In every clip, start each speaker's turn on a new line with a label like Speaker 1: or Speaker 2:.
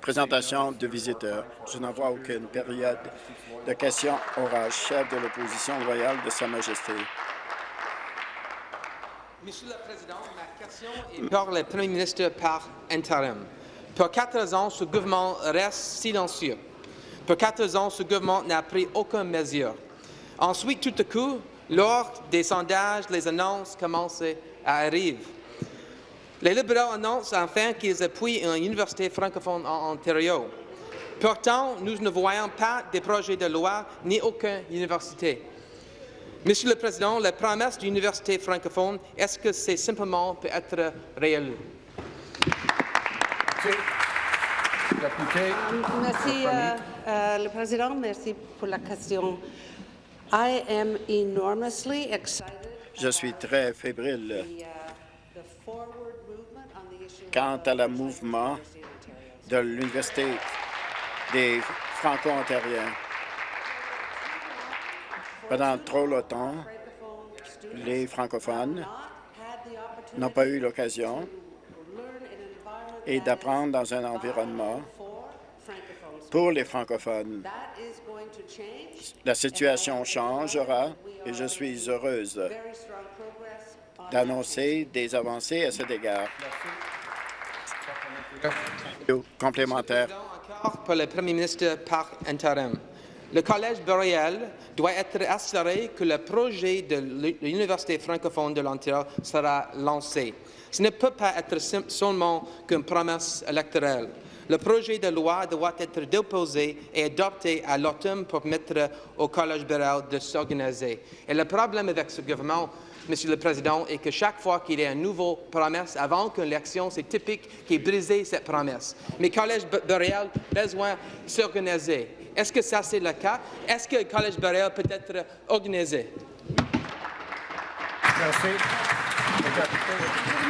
Speaker 1: Présentation de visiteurs. Je n'en vois aucune période de questions orales. Chef de l'opposition loyale de Sa Majesté.
Speaker 2: Monsieur le Président, ma question est pour le Premier ministre par intérim. Pour quatre ans, ce gouvernement reste silencieux. Pour quatre ans, ce gouvernement n'a pris aucune mesure. Ensuite, tout à coup, lors des sondages, les annonces commencent à arriver. Les libéraux annoncent enfin qu'ils appuient une université francophone en Ontario. Pourtant, nous ne voyons pas de projet de loi ni aucune université. Monsieur le Président, la promesse d'une université francophone, est-ce que c'est simplement peut être réel?
Speaker 3: Merci, euh, euh, le Président. Merci pour la question. I am enormously excited
Speaker 1: Je suis très fébrile
Speaker 3: the, uh, the forward movement on the issue
Speaker 1: quant à
Speaker 3: the
Speaker 1: mouvement de l'Université des Franco-Ontariens. Pendant trop longtemps, les francophones n'ont pas eu l'occasion et d'apprendre dans un environnement pour les francophones. La situation changera et je suis heureuse d'annoncer des avancées à cet égard. Complémentaire.
Speaker 2: Pour le Collège boréal doit être assuré que le projet de l'Université francophone de l'Ontario sera lancé. Ce ne peut pas être seulement qu'une promesse électorale. Le projet de loi doit être déposé et adopté à l'automne pour permettre au Collège boréal de s'organiser. Et le problème avec ce gouvernement, Monsieur le Président, est que chaque fois qu'il y a une nouvelle promesse avant qu'une élection, c'est typique qu'il brise cette promesse. Mais le Collège boréal a besoin de s'organiser. Est-ce que ça, c'est le cas? Est-ce que le Collège boréal peut être organisé?
Speaker 4: Merci.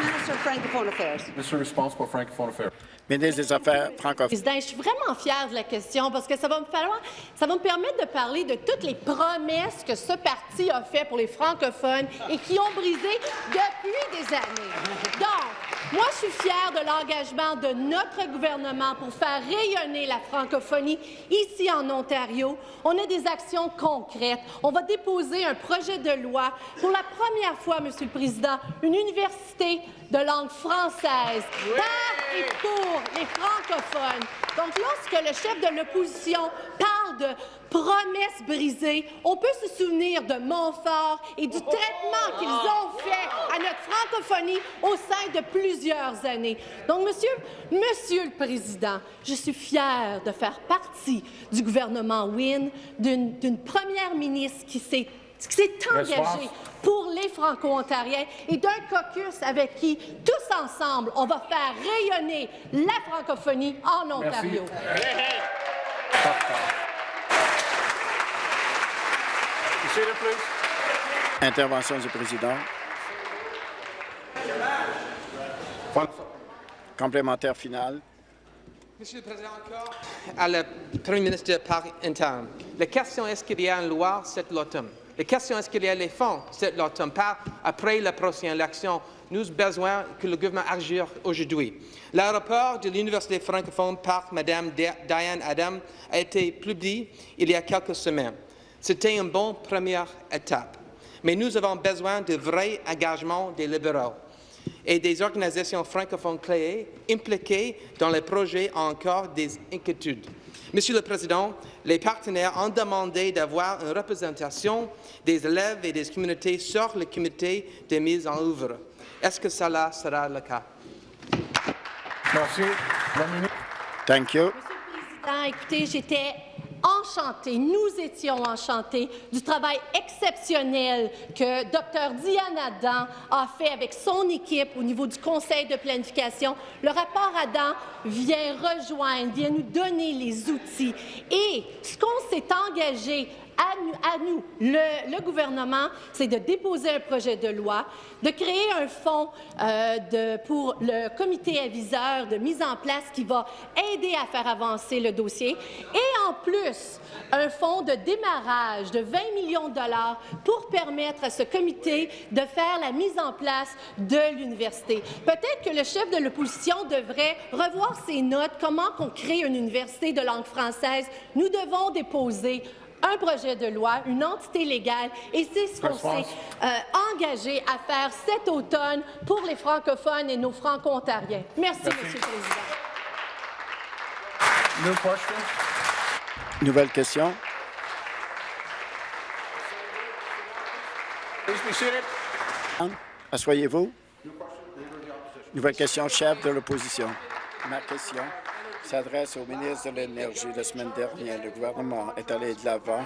Speaker 3: Minister of Francophone Affairs.
Speaker 4: Mr. Responsible for Francophone Affairs.
Speaker 1: Ministre des Affaires francophones.
Speaker 5: Je suis vraiment fière de la question parce que ça va me falloir, ça va me permettre de parler de toutes les promesses que ce parti a fait pour les francophones et qui ont brisé depuis des années. Donc, moi, je suis fière de l'engagement de notre gouvernement pour faire rayonner la francophonie ici en Ontario. On a des actions concrètes. On va déposer un projet de loi pour la première fois, Monsieur le Président, une université de langue française par et pour les francophones. Donc, lorsque le chef de l'opposition parle de promesses brisées, on peut se souvenir de Montfort et du traitement qu'ils ont fait à notre francophonie au sein de plusieurs années. Donc, Monsieur, Monsieur le Président, je suis fière de faire partie du gouvernement Wynne, d'une première ministre qui s'est qui s'est engagée pour les Franco-Ontariens et d'un caucus avec qui, tous ensemble, on va faire rayonner la francophonie en Ontario
Speaker 4: seated, please.
Speaker 1: Intervention du président. Complémentaire final.
Speaker 2: Monsieur le Président, encore à le Premier ministre par intérim. La question est-ce qu'il y a une loi cet automne? La question est-ce qu'il y a les fonds cet automne? Pas après la prochaine élection. Nous avons besoin que le gouvernement agisse aujourd'hui. L'aéroport de l'Université francophone par Mme Diane Adam a été publié il y a quelques semaines. C'était une bonne première étape. Mais nous avons besoin de vrai engagement des libéraux et des organisations francophones clés impliquées dans les projets ont encore des inquiétudes. Monsieur le Président, les partenaires ont demandé d'avoir une représentation des élèves et des communautés sur le comité de mise en œuvre. Est-ce que cela sera le cas?
Speaker 4: Merci. La.
Speaker 1: Thank you.
Speaker 5: Monsieur le Président, écoutez, j'étais nous étions enchantés du travail exceptionnel que Dr Diane Adam a fait avec son équipe au niveau du Conseil de planification. Le rapport Adam vient rejoindre, vient nous donner les outils. Et ce qu'on s'est engagé à nous, le, gouvernement, c'est de déposer un projet de loi, de créer un fonds euh, pour le comité aviseur de mise en place qui va aider à faire avancer le dossier. Et en plus, un fonds de démarrage de 20 millions de dollars pour permettre à ce comité de faire la mise en place de l'université. Peut-être que le chef de l'opposition devrait revoir ses notes, comment qu'on crée une université de langue française. Nous devons déposer un projet de loi, une entité légale, et c'est ce qu'on s'est euh, engagé à faire cet automne pour les francophones et nos franco-ontariens. Merci, Monsieur le Président.
Speaker 1: Nouvelle question. Assoyez-vous. Nouvelle question, chef de l'opposition. Ma question s'adresse au ministre de l'Énergie. La semaine dernière, le gouvernement est allé de l'avant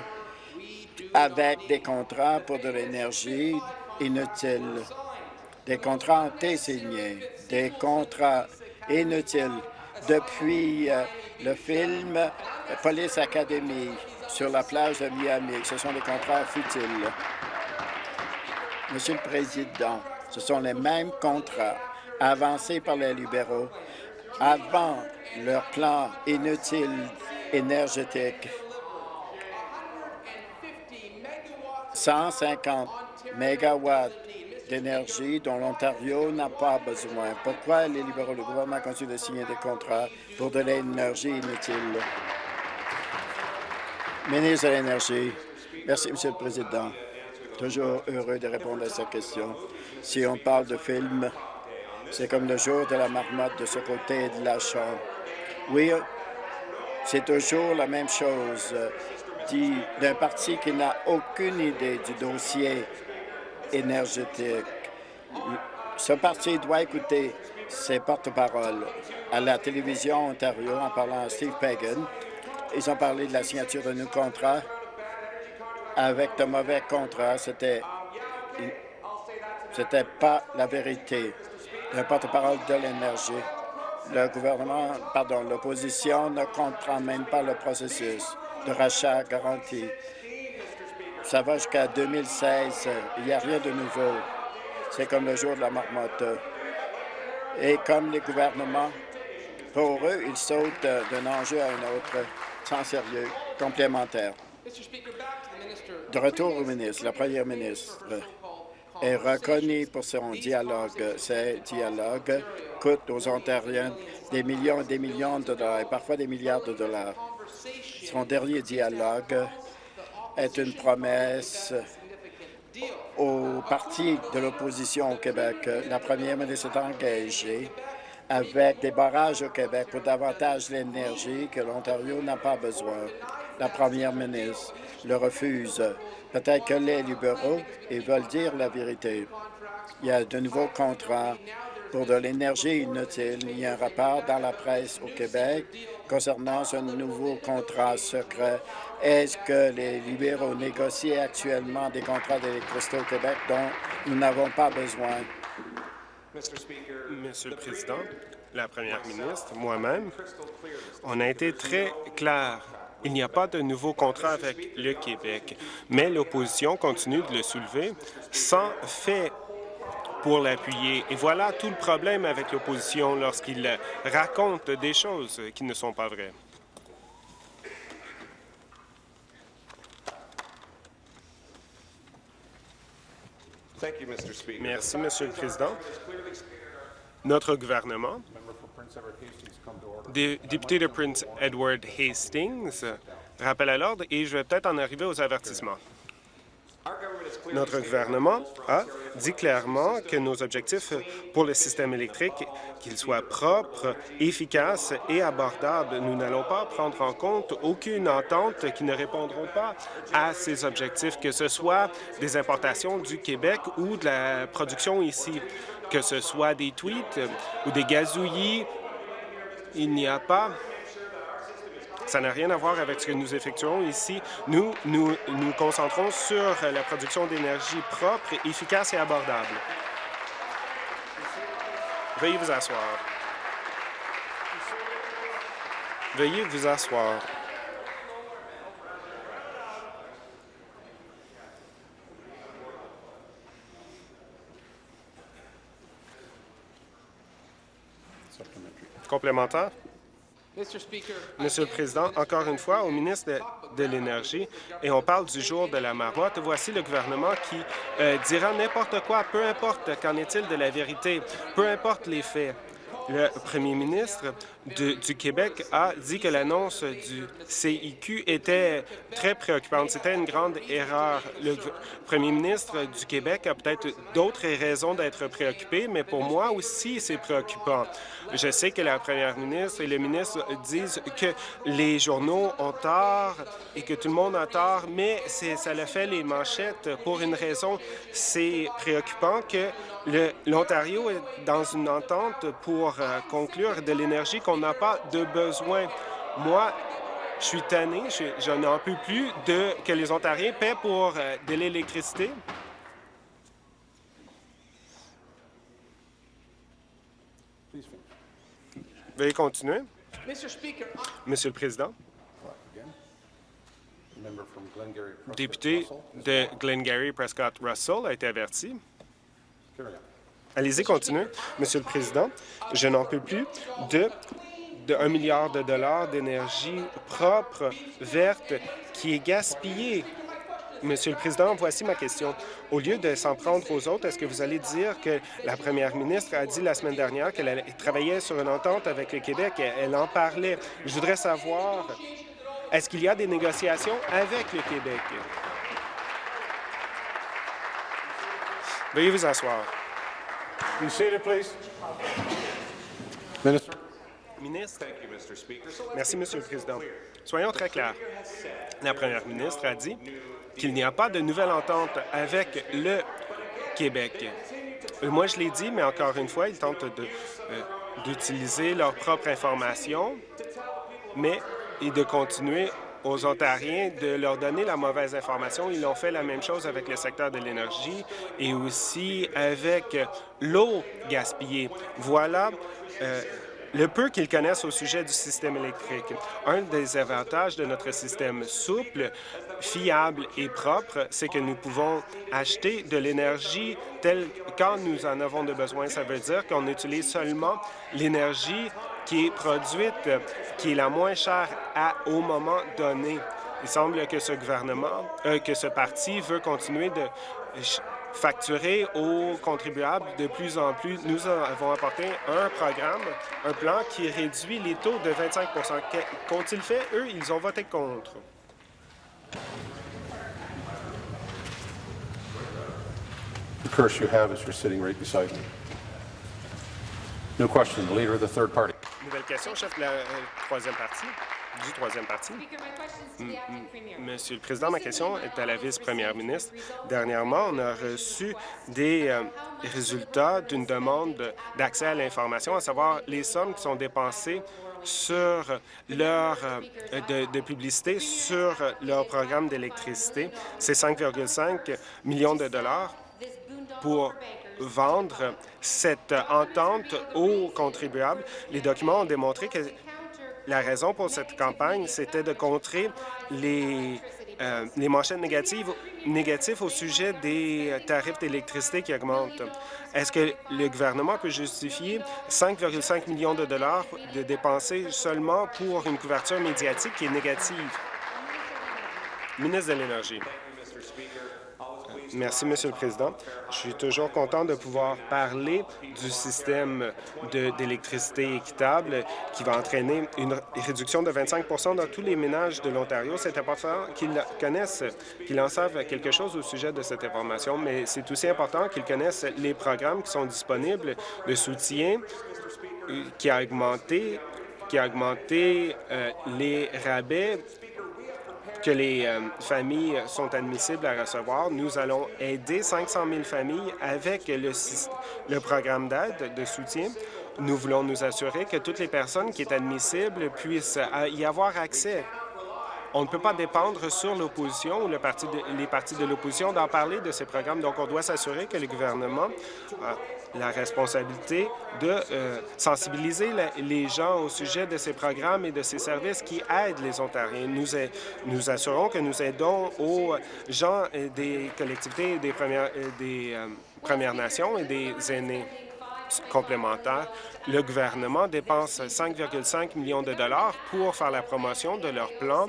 Speaker 1: avec des contrats pour de l'énergie inutile. Des contrats ont été signés, des contrats inutiles. Depuis euh, le film Police Academy sur la plage de Miami, ce sont des contrats futiles. Monsieur le Président, ce sont les mêmes contrats avancés par les libéraux avant leur plan inutile énergétique. 150 mégawatts d'énergie dont l'Ontario n'a pas besoin. Pourquoi les libéraux, le gouvernement continue de signer des contrats pour de l'énergie inutile? Ministre de l'Énergie. Merci, Monsieur le Président. Toujours heureux de répondre à cette question. Si on parle de film, c'est comme le jour de la marmotte de ce côté de la chambre. Oui, c'est toujours la même chose euh, d'un parti qui n'a aucune idée du dossier énergétique. Ce parti doit écouter ses porte-paroles à la télévision Ontario en parlant à Steve Pagan. Ils ont parlé de la signature de nos contrats avec de mauvais contrats. C'était c'était pas la vérité. Le porte-parole de l'énergie. Le gouvernement, pardon, l'opposition ne comprend même pas le processus de rachat garanti. Ça va jusqu'à 2016. Il n'y a rien de nouveau. C'est comme le jour de la marmotte. Et comme les gouvernements, pour eux, ils sautent d'un enjeu à un autre sans sérieux complémentaire. De retour au ministre, la première ministre est reconnue pour son dialogue. Ce dialogue coûte aux Ontariens des millions et des millions de dollars, et parfois des milliards de dollars. Son dernier dialogue est une promesse au parti de l'opposition au Québec. La première ministre est engagée avec des barrages au Québec pour davantage d'énergie que l'Ontario n'a pas besoin. La première ministre le refuse. Peut-être que les libéraux, ils veulent dire la vérité. Il y a de nouveaux contrats pour de l'énergie inutile. Il y a un rapport dans la presse au Québec concernant ce nouveau contrat secret. Est-ce que les libéraux négocient actuellement des contrats d'électricité au Québec dont nous n'avons pas besoin?
Speaker 6: Monsieur le Président, la Première ministre, moi-même, on a été très clair. Il n'y a pas de nouveau contrat avec le Québec, mais l'opposition continue de le soulever sans fait pour l'appuyer. Et voilà tout le problème avec l'opposition lorsqu'il raconte des choses qui ne sont pas vraies. Merci, Monsieur le Président. Notre gouvernement, Dé- député de Prince Edward Hastings, rappel à l'ordre et je vais peut-être en arriver aux avertissements. Notre gouvernement a dit clairement que nos objectifs pour le système électrique, qu'il soit propre, efficace et abordable, nous n'allons pas prendre en compte aucune entente qui ne répondront pas à ces objectifs, que ce soit des importations du Québec ou de la production ici, que ce soit des tweets ou des gazouillis. Il n'y a pas ça n'a rien à voir avec ce que nous effectuons ici. Nous nous, nous concentrons sur la production d'énergie propre, efficace et abordable. Veuillez vous asseoir. Veuillez vous asseoir. Complémentaire? Monsieur le Président, encore une fois, au ministre de, de l'Énergie, et on parle du jour de la marmotte, voici le gouvernement qui euh, dira n'importe quoi, peu importe qu'en est-il de la vérité, peu importe les faits. Le premier ministre du Québec a dit que l'annonce du CIQ était très préoccupante. C'était une grande erreur. Le premier ministre du Québec a peut-être d'autres raisons d'être préoccupé, mais pour moi aussi, c'est préoccupant. Je sais que la première ministre et le ministre disent que les journaux ont tort et que tout le monde a tort, mais ça le fait les manchettes pour une raison. C'est préoccupant que l'Ontario est dans une entente pour euh, conclure de l'énergie qu'on n'a pas de besoin. Moi, je suis tanné, je, je n'en peux plus de que les Ontariens paient pour euh, de l'électricité. Veuillez continuer. Monsieur le Président, député de Glengarry Prescott Russell a été averti. Allez-y, continuez. Monsieur le Président, je n'en peux plus de, de 1 milliard de dollars d'énergie propre, verte, qui est gaspillée. Monsieur le Président, voici ma question. Au lieu de s'en prendre aux autres, est-ce que vous allez dire que la première ministre a dit la semaine dernière qu'elle travaillait sur une entente avec le Québec? Elle, elle en parlait? Je voudrais savoir, est-ce qu'il y a des négociations avec le Québec? Veuillez vous asseoir.
Speaker 4: Be seated, please? Minister.
Speaker 6: Ministre. Merci, Monsieur le Président. Soyons très clairs. La première ministre a dit qu'il n'y a pas de nouvelle entente avec le Québec. Euh, Moi, je l'ai dit, mais encore une fois, ils tentent euh, d'utiliser leur propre information, mais et de continuer aux Ontariens de leur donner la mauvaise information. Ils ont fait la même chose avec le secteur de l'énergie et aussi avec l'eau gaspillée. Voilà euh, le peu qu'ils connaissent au sujet du système électrique. Un des avantages de notre système souple, fiable et propre, c'est que nous pouvons acheter de l'énergie telle quand nous en avons de besoin. Ça veut dire qu'on utilise seulement l'énergie qui est produite, qui est la moins chère à, au moment donné. Il semble que ce gouvernement, euh, que ce parti veut continuer de facturer aux contribuables de plus en plus. Nous avons apporté un programme, un plan qui réduit les taux de 25 Que- Qu'ont-ils fait? Eux, ils ont voté contre.
Speaker 4: The curse you have is you're sitting right beside me. New question, the leader of third party.
Speaker 6: Nouvelle question, chef de la euh, troisième partie, du troisième parti. Monsieur le Président, ma question est à la vice-première ministre. Dernièrement, on a reçu des euh, résultats d'une demande d'accès à l'information, à savoir les sommes qui sont dépensées sur leur euh, de, de publicité sur leur programme d'électricité. C'est 5,5 millions de dollars pour vendre cette entente aux contribuables. Les documents ont démontré que la raison pour cette campagne, c'était de contrer les, euh, manchettes négatives, au sujet des tarifs d'électricité qui augmentent. Est-ce que le gouvernement peut justifier 5,5 millions de dollars de dépenser seulement pour une couverture médiatique qui est négative? Ministre de l'Énergie. Merci, Monsieur le Président. Je suis toujours content de pouvoir parler du système de- d'électricité équitable qui va entraîner une réduction de 25% dans tous les ménages de l'Ontario. C'est important qu'ils connaissent, qu'ils en savent quelque chose au sujet de cette information, mais c'est aussi important qu'ils connaissent les programmes qui sont disponibles, le soutien euh, qui a augmenté, qui a augmenté euh, les rabais que les euh, familles sont admissibles à recevoir. Nous allons aider 500 000 familles avec le, programme d'aide, de soutien. Nous voulons nous assurer que toutes les personnes qui sont admissibles puissent euh, y avoir accès. On ne peut pas dépendre sur l'opposition ou les partis de l'opposition d'en parler de ces programmes. Donc, on doit s'assurer que le gouvernement a la responsabilité de euh, sensibiliser les gens au sujet de ces programmes et de ces services qui aident les Ontariens. Nous, nous assurons que nous aidons aux gens des collectivités des Premières, des, euh, Premières Nations et des aînés. complémentaires. Le gouvernement dépense 5,5 millions de dollars pour faire la promotion de leur plan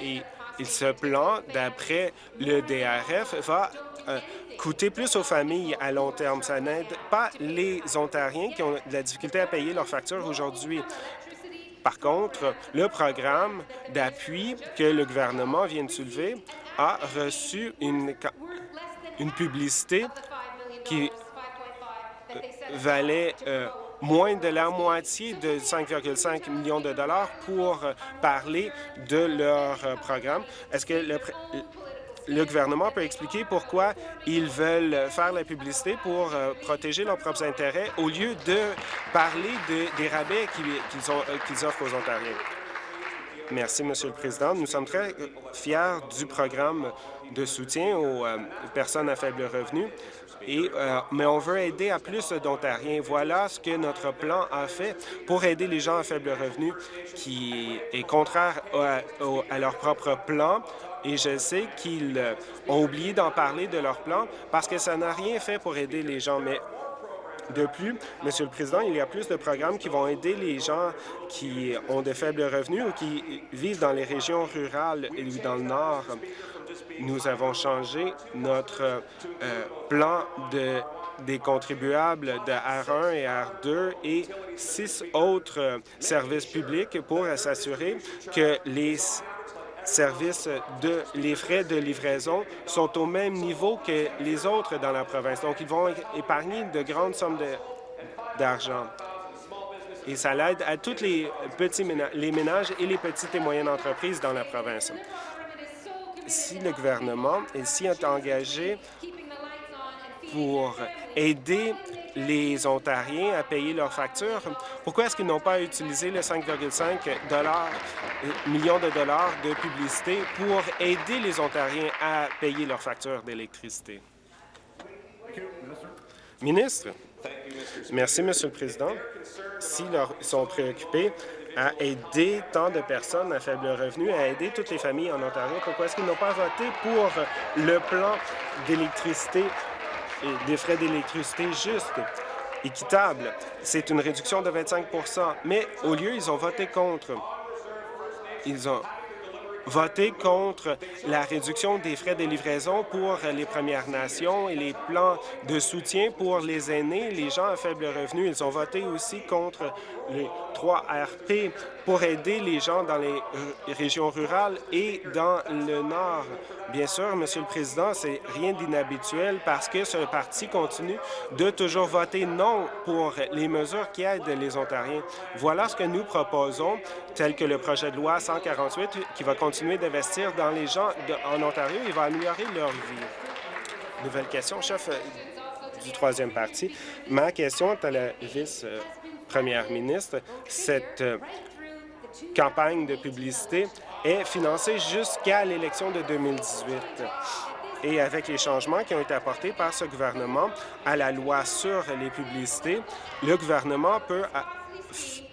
Speaker 6: et ce plan, d'après le DRF, va euh, coûter plus aux familles à long terme. Ça n'aide pas les Ontariens qui ont de la difficulté à payer leurs factures aujourd'hui. Par contre, le programme d'appui que le gouvernement vient de soulever a reçu une, publicité qui valait euh, moins de la moitié de 5,5 millions de dollars pour parler de leur programme. Est-ce que le, le gouvernement peut expliquer pourquoi ils veulent faire la publicité pour euh, protéger leurs propres intérêts au lieu de parler des rabais euh, qu'ils offrent aux Ontariens? Merci, Monsieur le Président. Nous sommes très fiers du programme de soutien aux euh, personnes à faible revenu. Et, mais on veut aider à plus d'Ontariens. Voilà ce que notre plan a fait pour aider les gens à faible revenu, qui est contraire à, leur propre plan et je sais qu'ils euh, ont oublié d'en parler de leur plan parce que ça n'a rien fait pour aider les gens. Mais de plus, Monsieur le Président, il y a plus de programmes qui vont aider les gens qui ont de faibles revenus ou qui vivent dans les régions rurales et dans le Nord. Nous avons changé notre euh, plan de des contribuables de R1 et R2 et six autres euh, services publics pour s'assurer que les services de les frais de livraison sont au même niveau que les autres dans la province. Donc, ils vont épargner de grandes sommes d'argent. Et ça l'aide à tous les petits ménages, les ménages et les petites et moyennes entreprises dans la province. Si le gouvernement est si engagé pour aider les Ontariens à payer leurs factures. Pourquoi est-ce qu'ils n'ont pas utilisé les 5,5 millions de dollars de publicité pour aider les Ontariens à payer leurs factures d'électricité? Ministre, merci, Monsieur le Président. S'ils sont préoccupés à aider tant de personnes à faible revenu, à aider toutes les familles en Ontario, pourquoi est-ce qu'ils n'ont pas voté pour le plan d'électricité des frais d'électricité justes, équitables. C'est une réduction de 25% mais au lieu, ils ont voté contre. Ils ont voté contre la réduction des frais de livraison pour les Premières Nations et les plans de soutien pour les aînés, les gens à faible revenu. Ils ont voté aussi contre les 3 RP pour aider les gens dans les régions rurales et dans le Nord. Bien sûr, Monsieur le Président, c'est rien d'inhabituel parce que ce parti continue de toujours voter non pour les mesures qui aident les Ontariens. Voilà ce que nous proposons, tel que le projet de loi 148 qui va continuer d'investir dans les gens en Ontario et va améliorer leur vie. Nouvelle question, chef euh, du troisième parti. Ma question est à la vice-première ministre. Cette euh, campagne de publicité est financée jusqu'à l'élection de 2018. Et avec les changements qui ont été apportés par ce gouvernement à la loi sur les publicités, le gouvernement peut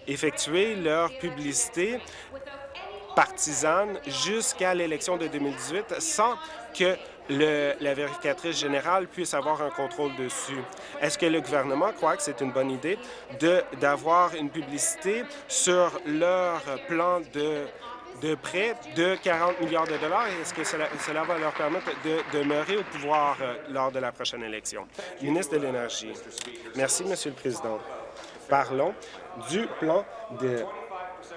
Speaker 6: effectuer leur publicité partisane jusqu'à l'élection de 2018 sans que la vérificatrice générale puisse avoir un contrôle dessus. Est-ce que le gouvernement croit que c'est une bonne idée d'avoir une publicité sur leur plan de de prêt de 40 milliards de dollars? Est-ce que cela, cela, va leur permettre de demeurer au pouvoir euh, lors de la prochaine élection? Ministre de l'Énergie. Merci, Monsieur le Président. Parlons du plan de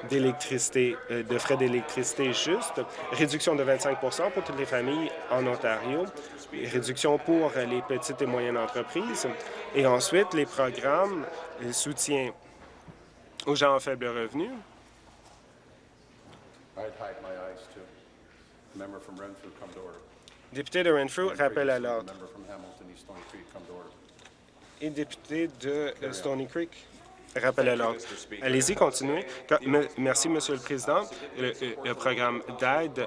Speaker 6: d'électricité, euh, de frais d'électricité juste, réduction de 25% pour toutes les familles en Ontario, réduction pour les petites et moyennes entreprises, et ensuite les programmes de soutien aux gens à faible revenu. Député de Renfrew, rappel à l'ordre. Et député de Stony Creek. Rappel à l'ordre. Allez-y, continuez. Merci, Monsieur le Président. Le, programme d'aide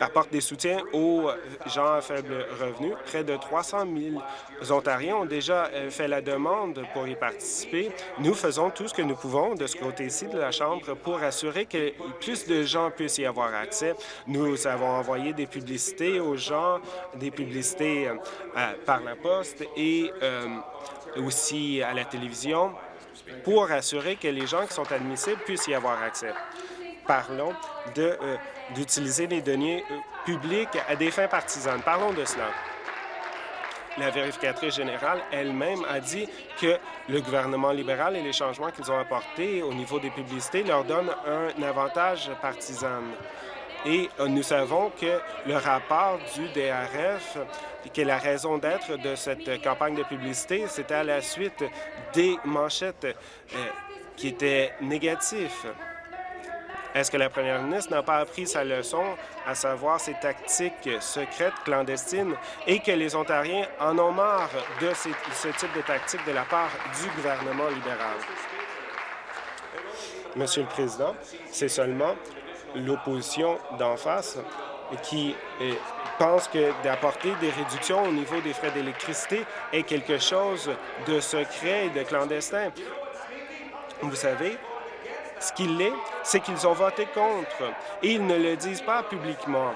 Speaker 6: apporte des soutiens aux gens à faible revenu. Près de 300 000 Ontariens ont déjà euh, fait la demande pour y participer. Nous faisons tout ce que nous pouvons de ce côté-ci de la Chambre pour assurer que plus de gens puissent y avoir accès. Nous avons envoyé des publicités aux gens, des publicités euh, par la poste et euh, aussi à la télévision, pour assurer que les gens qui sont admissibles puissent y avoir accès. Parlons d'utiliser les données publiques à des fins partisanes. Parlons de cela la vérificatrice générale elle-même a dit que le gouvernement libéral et les changements qu'ils ont apportés au niveau des publicités leur donnent un avantage partisan. Et euh, nous savons que le rapport du DRF, que la raison d'être de cette campagne de publicité, c'était à la suite des manchettes euh, qui étaient négatives. Est-ce que la première ministre n'a pas appris sa leçon, à savoir ces tactiques secrètes, clandestines, et que les Ontariens en ont marre de ce type de tactique de la part du gouvernement libéral? Monsieur le Président, c'est seulement l'opposition d'en face qui eh, pense que d'apporter des réductions au niveau des frais d'électricité est quelque chose de secret et de clandestin. Vous savez, ce qu'il est, c'est qu'ils ont voté contre et ils ne le disent pas publiquement.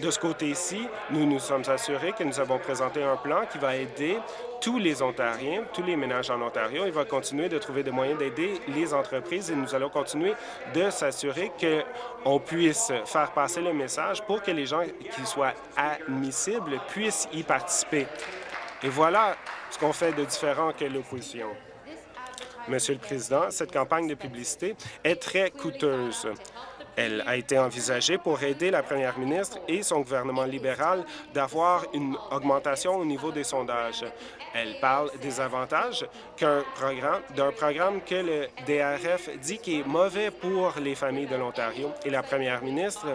Speaker 6: De ce côté-ci, nous nous sommes assurés que nous avons présenté un plan qui va aider tous les Ontariens, tous les ménages en Ontario. Il va continuer de trouver des moyens d'aider les entreprises et nous allons continuer de s'assurer qu'on puisse faire passer le message pour que les gens qui soient admissibles puissent y participer. Et voilà ce qu'on fait de différent que l'opposition. Monsieur le Président, cette campagne de publicité est très coûteuse. Elle a été envisagée pour aider la première ministre et son gouvernement libéral d'avoir une augmentation au niveau des sondages. Elle parle des avantages d'un programme que le DRF dit qui est mauvais pour les familles de l'Ontario. Et la première ministre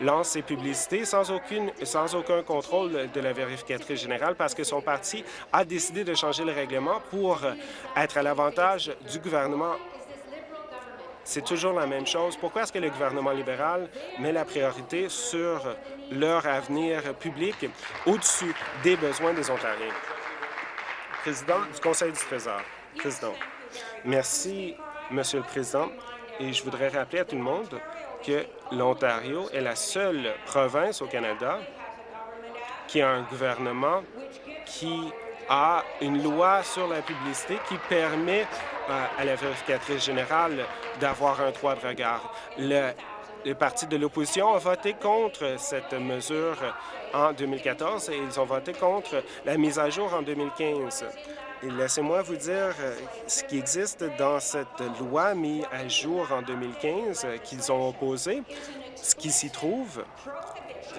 Speaker 6: lance ses publicités sans aucun contrôle de la vérificatrice générale parce que son parti a décidé de changer le règlement pour être à l'avantage du gouvernement c'est toujours la même chose. Pourquoi est-ce que le gouvernement libéral met la priorité sur leur avenir public au-dessus des besoins des Ontariens? Président du Conseil du Trésor. Président. Merci, Monsieur le Président. Et je voudrais rappeler à tout le monde que l'Ontario est la seule province au Canada qui a un gouvernement qui a une loi sur la publicité qui permet euh, à la vérificatrice générale d'avoir un droit de regard. Le, le parti de l'opposition a voté contre cette mesure en 2014 et ils ont voté contre la mise à jour en 2015. Laissez-moi vous dire euh, ce qui existe dans cette loi mise à jour en 2015 euh, qu'ils ont opposé. Ce qui s'y trouve,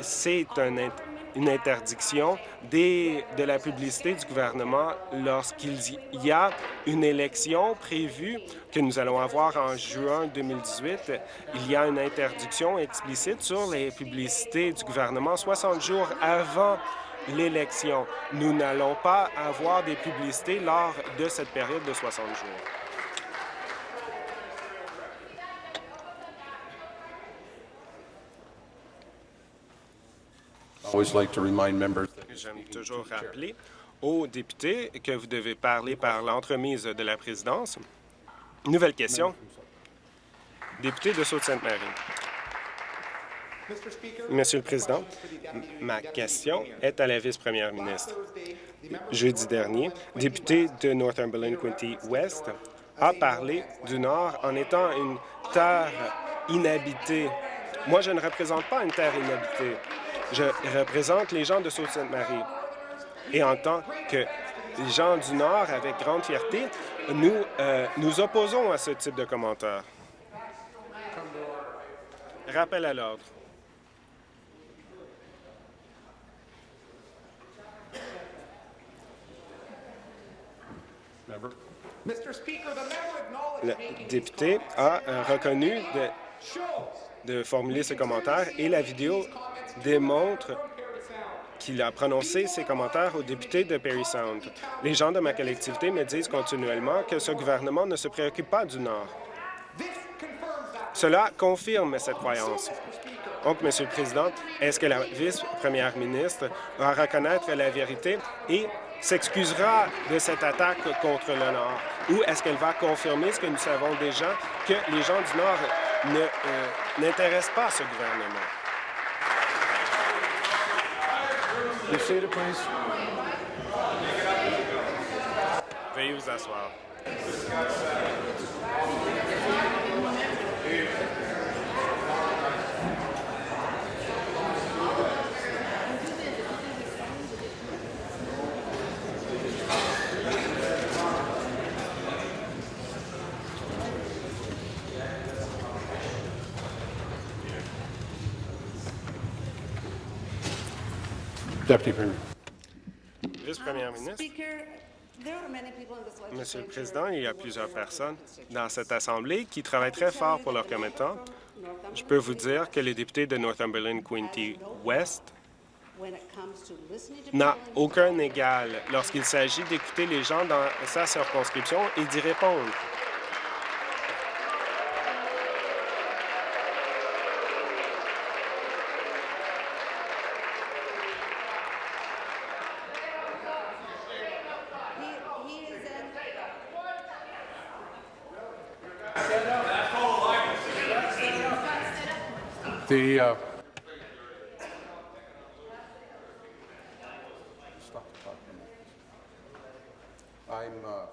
Speaker 6: c'est un, une interdiction des, de la publicité du gouvernement lorsqu'il y a une élection prévue que nous allons avoir en juin 2018. Il y a une interdiction explicite sur les publicités du gouvernement 60 jours avant l'élection. Nous n'allons pas avoir des publicités lors de cette période de 60 jours. J'aime toujours rappeler aux députés que vous devez parler par l'entremise de la présidence. Nouvelle question. Député de Sault-Sainte-Marie. Monsieur le Président, ma question est à la vice-première ministre. Jeudi dernier, député de Northumberland-Quinty-West a parlé du Nord en étant une terre inhabitée. Moi, je ne représente pas une terre inhabitée. Je représente les gens de Sault-Sainte-Marie. Et en tant que gens du Nord, avec grande fierté, nous euh, nous opposons à ce type de commentaires. Rappel à l'ordre. Le député a euh, reconnu de, de formuler ce commentaire et la vidéo démontre qu'il a prononcé ces commentaires aux députés de Perry Sound. Les gens de ma collectivité me disent continuellement que ce gouvernement ne se préoccupe pas du Nord. Cela confirme cette croyance. Donc, Monsieur le Président, est-ce que la vice-première ministre va reconnaître la vérité et s'excusera de cette attaque contre le Nord? Ou est-ce qu'elle va confirmer ce que nous savons déjà, que les gens du Nord euh, n'intéressent pas ce gouvernement? Veuillez vous asseoir.
Speaker 4: Deputy Premier.
Speaker 6: Vice-première ministre. Monsieur le Président, il y a plusieurs personnes dans cette Assemblée qui travaillent très fort pour leur commettant. Je peux vous dire que le député de Northumberland Quinte West n'a aucun égal lorsqu'il s'agit d'écouter les gens dans sa circonscription et d'y répondre.
Speaker 4: The, uh, Stop the clock for a minute. I'm uh,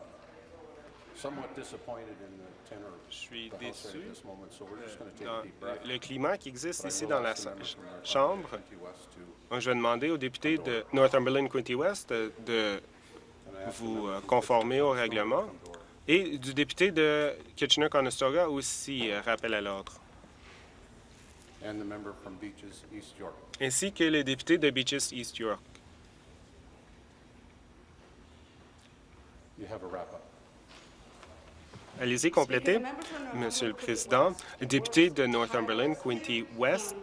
Speaker 4: somewhat disappointed in the tenor of
Speaker 6: Je suis déçu
Speaker 4: moment, so we're just going to take
Speaker 6: dans
Speaker 4: a deep breath.
Speaker 6: le climat qui existe
Speaker 4: But
Speaker 6: ici dans la chambre. Donc, je vais demander au député de Northumberland Quinte West de vous euh, conformer au règlement et du député de Kitchener-Conestoga aussi, euh, rappel à l'ordre,
Speaker 4: And the member from Beaches, East York.
Speaker 6: ainsi que le député de Beaches East York.
Speaker 4: You have a wrap-up.
Speaker 6: Allez-y, complétez. Monsieur le Président, le député de Northumberland, Quinte West,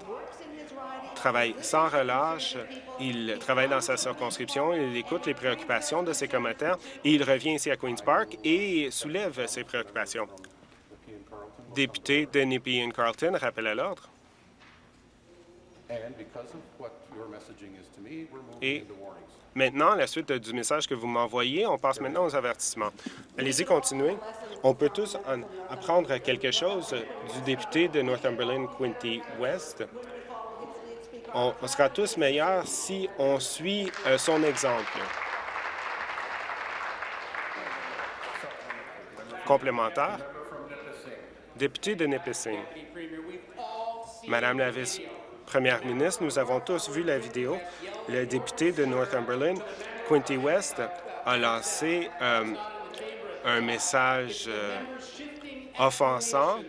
Speaker 6: travaille sans relâche. Il travaille dans sa circonscription, il écoute les préoccupations de ses commettants et il revient ici à Queen's Park et soulève ses préoccupations. Député de Nippy Carlton, rappel à l'ordre.
Speaker 4: And because of what your messaging is to me, we're moving
Speaker 6: Et-. Maintenant, à la suite du message que vous m'envoyez, on passe maintenant aux avertissements. Allez-y, continuez. On peut tous en apprendre quelque chose du député de Northumberland, Quinte West. On, on sera tous meilleurs si on suit euh, son exemple. Complémentaire. Député de Nipissing. Madame la vice-première ministre, nous avons tous vu la vidéo. Le député de Northumberland, Quinte West, a lancé euh, un message euh, offensant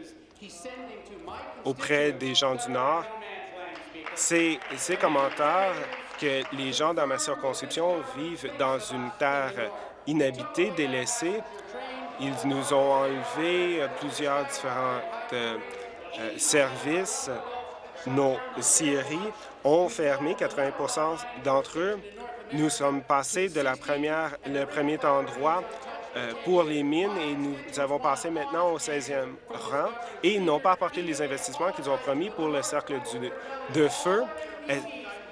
Speaker 6: auprès des gens du Nord. Ces, commentaires que les gens dans ma circonscription vivent dans une terre inhabitée, délaissée. Ils nous ont enlevé euh, plusieurs différents services. Nos scieries ont fermé 80% d'entre eux. Nous sommes passés de la première, le premier endroit euh, pour les mines et nous avons passé maintenant au 16e rang et ils n'ont pas apporté les investissements qu'ils ont promis pour le cercle de feu. Euh,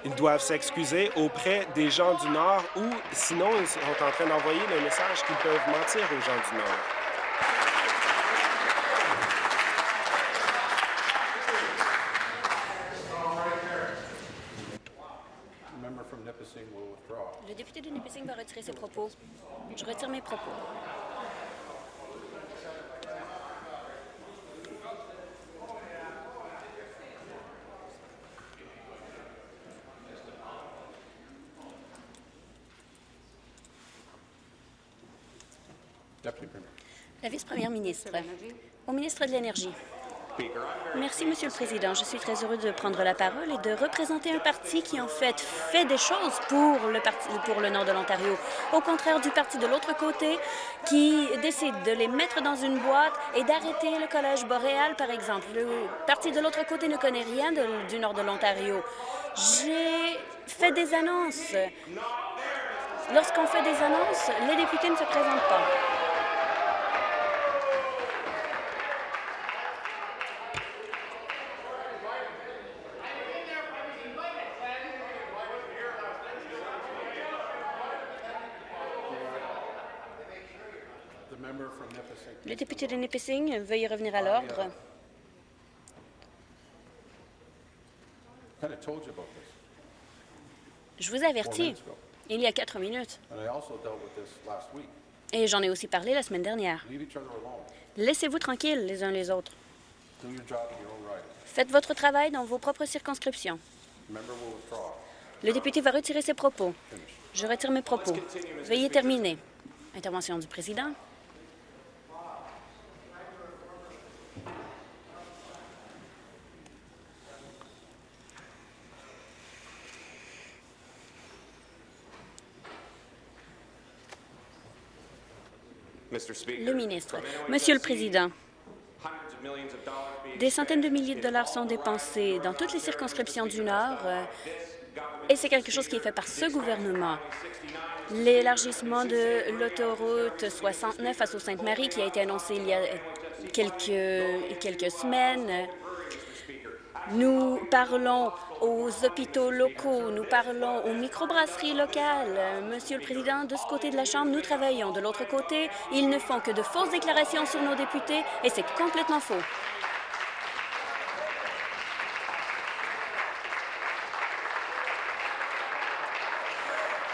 Speaker 6: Ils doivent s'excuser auprès des gens du Nord ou sinon ils sont en train d'envoyer le message qu'ils peuvent mentir aux gens du Nord.
Speaker 4: The member from Nipissing will withdraw.
Speaker 7: Le député de Nipissing va retirer ses propos. Je retire mes propos. La vice-première ministre. Au ministre de l'Énergie. Merci, Monsieur le Président. Je suis très heureux de prendre la parole et de représenter un parti qui, en fait, fait des choses pour le, nord de l'Ontario, au contraire du parti de l'autre côté qui décide de les mettre dans une boîte et d'arrêter le Collège boréal, par exemple. Le parti de l'autre côté ne connaît rien du nord de l'Ontario. J'ai fait des annonces. Lorsqu'on fait des annonces, les députés ne se présentent pas.
Speaker 4: The member from Nipissing.
Speaker 7: Le député de Nipissing, veuillez revenir à l'ordre. Je vous avertis, il y a quatre minutes. Et j'en ai aussi parlé la semaine dernière. Laissez-vous tranquilles les uns les autres. Faites votre travail dans vos propres circonscriptions. Le député va retirer ses propos. Je retire mes propos. Veuillez terminer. Intervention du président. Le ministre. Monsieur le Président, des centaines de milliers de dollars sont dépensés dans toutes les circonscriptions du Nord euh, et c'est quelque chose qui est fait par ce gouvernement. L'élargissement de l'autoroute 69 à Sault-Sainte-Marie qui a été annoncé il y a quelques, quelques semaines. Nous parlons aux hôpitaux locaux, nous parlons aux microbrasseries locales. Monsieur le Président, de ce côté de la Chambre, nous travaillons. De l'autre côté, ils ne font que de fausses déclarations sur nos députés et c'est complètement faux.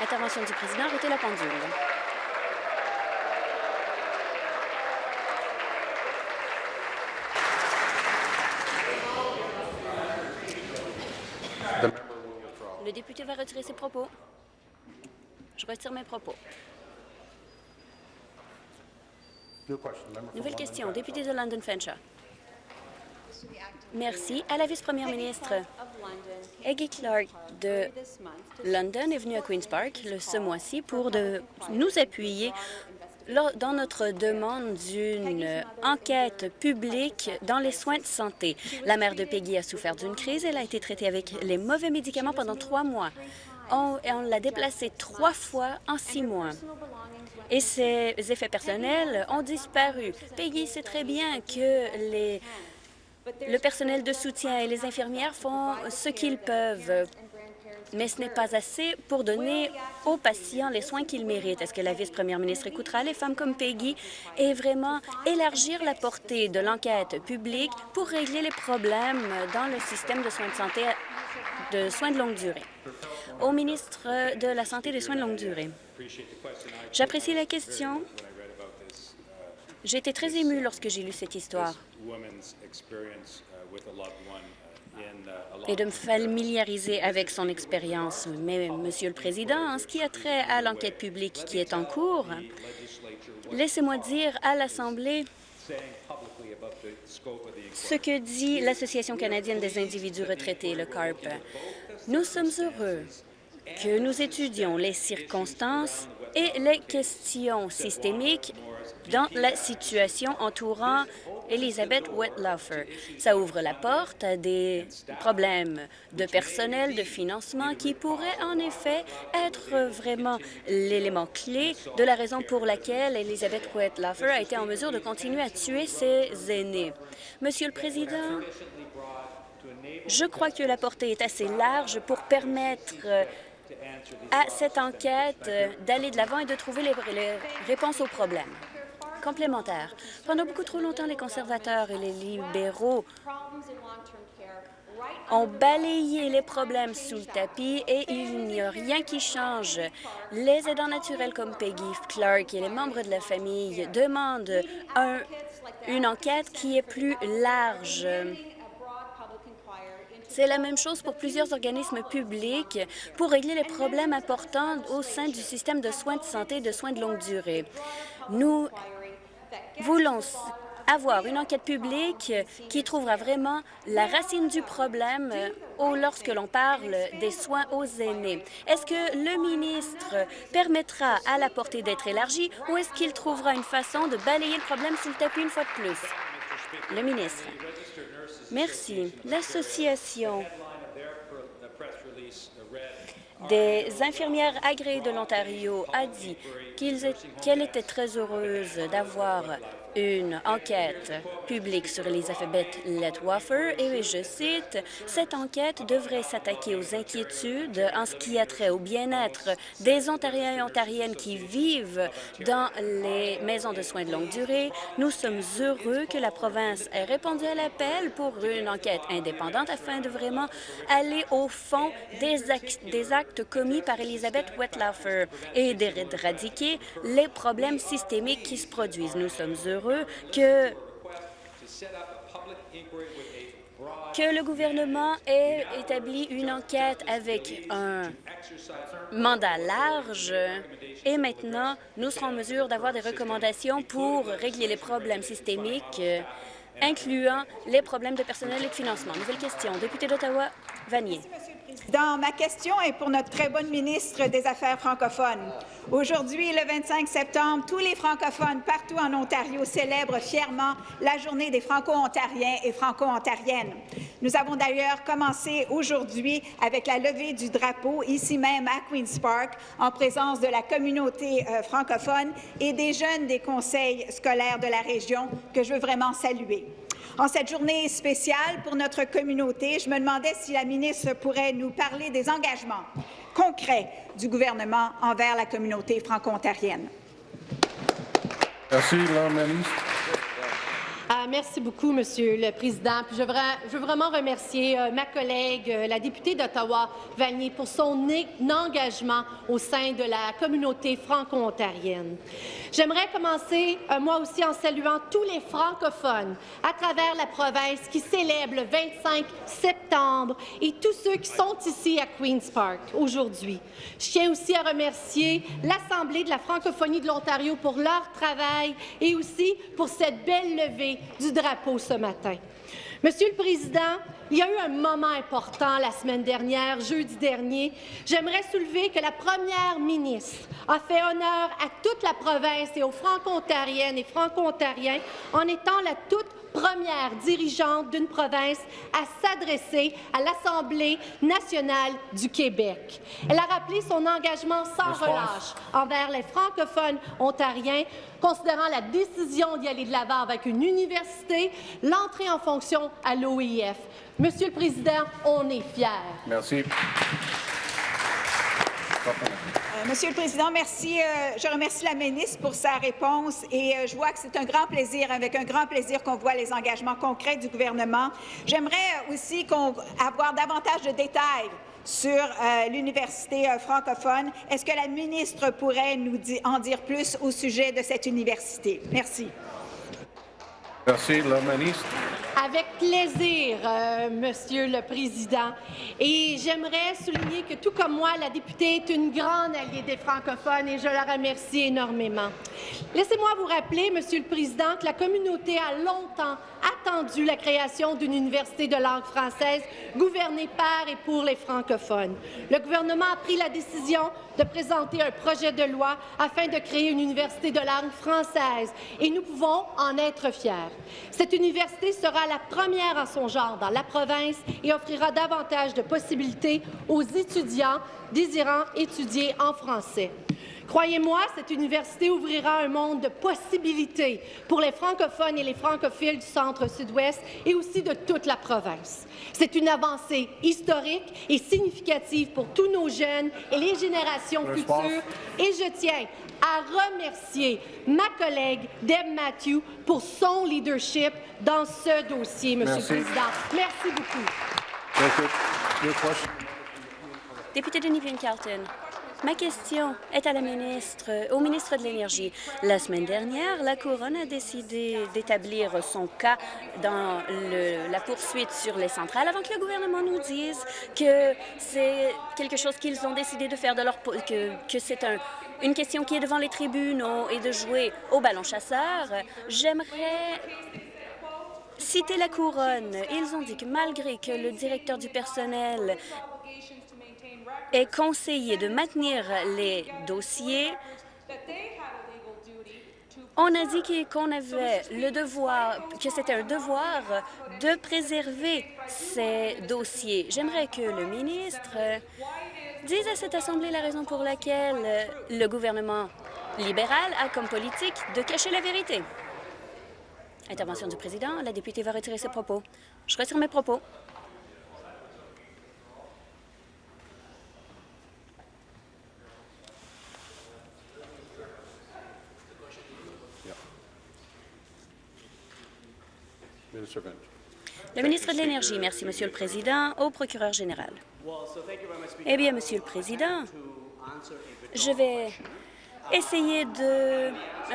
Speaker 7: Intervention du président, arrêtez la pendule.
Speaker 4: The member will withdraw.
Speaker 7: Le député va retirer ses propos. Je retire mes propos. Nouvelle question, député de London Fanshawe. Merci. À la vice-première ministre, Eggy Clark de London est venue à Queen's Park ce mois-ci pour de nous appuyer dans notre demande d'une enquête publique dans les soins de santé. La mère de Peggy a souffert d'une crise. Elle a été traitée avec les mauvais médicaments pendant trois mois. On, on l'a déplacée trois fois en six mois. Et ses effets personnels ont disparu. Peggy sait très bien que le personnel de soutien et les infirmières font ce qu'ils peuvent, mais ce n'est pas assez pour donner aux patients les soins qu'ils méritent. Est-ce que la vice-première ministre écoutera les femmes comme Peggy et vraiment élargir la portée de l'enquête publique pour régler les problèmes dans le système de soins de santé de soins de longue durée? Au ministre de la Santé et des soins de longue durée. J'apprécie la question. J'ai été très émue lorsque j'ai lu cette histoire et de me familiariser avec son expérience. Mais, Monsieur le Président, en ce qui a trait à l'enquête publique qui est en cours, laissez-moi dire à l'Assemblée ce que dit l'Association canadienne des individus retraités, le CARP. Nous sommes heureux que nous étudions les circonstances et les questions systémiques dans la situation entourant Elisabeth Wetlaufer. Ça ouvre la porte à des problèmes de personnel, de financement qui pourraient en effet être vraiment l'élément clé de la raison pour laquelle Elisabeth Wetlaufer a été en mesure de continuer à tuer ses aînés. Monsieur le Président, je crois que la portée est assez large pour permettre à cette enquête d'aller de l'avant et de trouver les réponses aux problèmes. Complémentaire. Pendant beaucoup trop longtemps, les conservateurs et les libéraux ont balayé les problèmes sous le tapis et il n'y a rien qui change. Les aidants naturels comme Peggy Clark et les membres de la famille demandent un- une enquête qui est plus large. C'est la même chose pour plusieurs organismes publics pour régler les problèmes importants au sein du système de soins de santé et de soins de longue durée. Nous voulons avoir une enquête publique qui trouvera vraiment la racine du problème euh, lorsque l'on parle des soins aux aînés. Est-ce que le ministre permettra à la portée d'être élargie ou est-ce qu'il trouvera une façon de balayer le problème le tapis une fois de plus? Le ministre. Merci. L'association des infirmières agréées de l'Ontario a dit qu'elle était très heureuse d'avoir une enquête publique sur Elizabeth Letwaffer et je cite, « Cette enquête devrait s'attaquer aux inquiétudes en ce qui a trait au bien-être des Ontariens et Ontariennes qui vivent dans les maisons de soins de longue durée. Nous sommes heureux que la province ait répondu à l'appel pour une enquête indépendante afin de vraiment aller au fond des actes, commis par Elizabeth Wetlaufer et d'éradiquer les problèmes systémiques qui se produisent. Nous sommes heureux que le gouvernement ait établi une enquête avec un mandat large et maintenant, nous serons en mesure d'avoir des recommandations pour régler les problèmes systémiques, incluant les problèmes de personnel et de financement. Nouvelle question. Député d'Ottawa, Vanier.
Speaker 8: Dans ma question est pour notre très bonne ministre des Affaires francophones. Aujourd'hui, le 25 septembre, tous les francophones partout en Ontario célèbrent fièrement la journée des Franco-Ontariens et Franco-Ontariennes. Nous avons d'ailleurs commencé aujourd'hui avec la levée du drapeau, ici même à Queen's Park, en présence de la communauté euh, francophone et des jeunes des conseils scolaires de la région, que je veux vraiment saluer. En cette journée spéciale pour notre communauté, je me demandais si la ministre pourrait nous parler des engagements concrets du gouvernement envers la communauté franco-ontarienne.
Speaker 4: Merci, la ministre.
Speaker 5: Merci beaucoup, Monsieur le Président. je, veux, vraiment remercier euh, ma collègue, euh, la députée d'Ottawa, Vanier, pour son engagement au sein de la communauté franco-ontarienne. J'aimerais commencer, euh, moi aussi, en saluant tous les francophones à travers la province qui célèbrent le 25 septembre et tous ceux qui sont ici à Queen's Park aujourd'hui. Je tiens aussi à remercier l'Assemblée de la francophonie de l'Ontario pour leur travail et aussi pour cette belle levée du drapeau ce matin. Monsieur le Président, il y a eu un moment important la semaine dernière, jeudi dernier. J'aimerais soulever que la première ministre a fait honneur à toute la province et aux franco-ontariennes et franco-ontariens en étant la toute première dirigeante d'une province à s'adresser à l'Assemblée nationale du Québec. Elle a rappelé son engagement sans relâche envers les francophones ontariens, considérant la décision d'y aller de l'avant avec une université, l'entrée en fonction à l'OIF. Monsieur le Président, on est fiers.
Speaker 4: Merci.
Speaker 8: Euh, Monsieur le Président, merci. Euh, je remercie la ministre pour sa réponse et euh, je vois que c'est un grand plaisir, avec un grand plaisir qu'on voit les engagements concrets du gouvernement. J'aimerais aussi avoir davantage de détails sur l'université francophone. Est-ce que la ministre pourrait nous en dire plus au sujet de cette université? Merci.
Speaker 4: Merci, la ministre.
Speaker 5: Avec plaisir, euh, Monsieur le Président. Et j'aimerais souligner que, tout comme moi, la députée est une grande alliée des francophones et je la remercie énormément. Laissez-moi vous rappeler, Monsieur le Président, que la communauté a longtemps attendu la création d'une université de langue française gouvernée par et pour les francophones. Le gouvernement a pris la décision de présenter un projet de loi afin de créer une université de langue française et nous pouvons en être fiers. Cette université sera la première en son genre dans la province et offrira davantage de possibilités aux étudiants désirant étudier en français. Croyez-moi, cette université ouvrira un monde de possibilités pour les francophones et les francophiles du centre-sud-ouest et aussi de toute la province. C'est une avancée historique et significative pour tous nos jeunes et les générations futures et je tiens à remercier ma collègue Deb Matthew pour son leadership dans ce dossier, Monsieur le Président. Merci beaucoup.
Speaker 7: Député de Nivien-Carlton. Ma question est à la ministre, au ministre de l'Énergie. La semaine dernière, la Couronne a décidé d'établir son cas dans la poursuite sur les centrales avant que le gouvernement nous dise que c'est quelque chose qu'ils ont décidé de faire, de leur, que, que c'est un, une question qui est devant les tribunaux et de jouer au ballon chasseur. J'aimerais citer la Couronne. Ils ont dit que malgré que le directeur du personnel est conseillé de maintenir les dossiers. On a dit qu'on avait le devoir, que c'était un devoir de préserver ces dossiers. J'aimerais que le ministre dise à cette Assemblée la raison pour laquelle le gouvernement libéral a comme politique de cacher la vérité. Intervention du président. La députée va retirer ses propos. Je retire mes propos. Le ministre de l'Énergie, merci, Monsieur le Président. Au procureur général. Eh bien, Monsieur le Président, je vais essayer de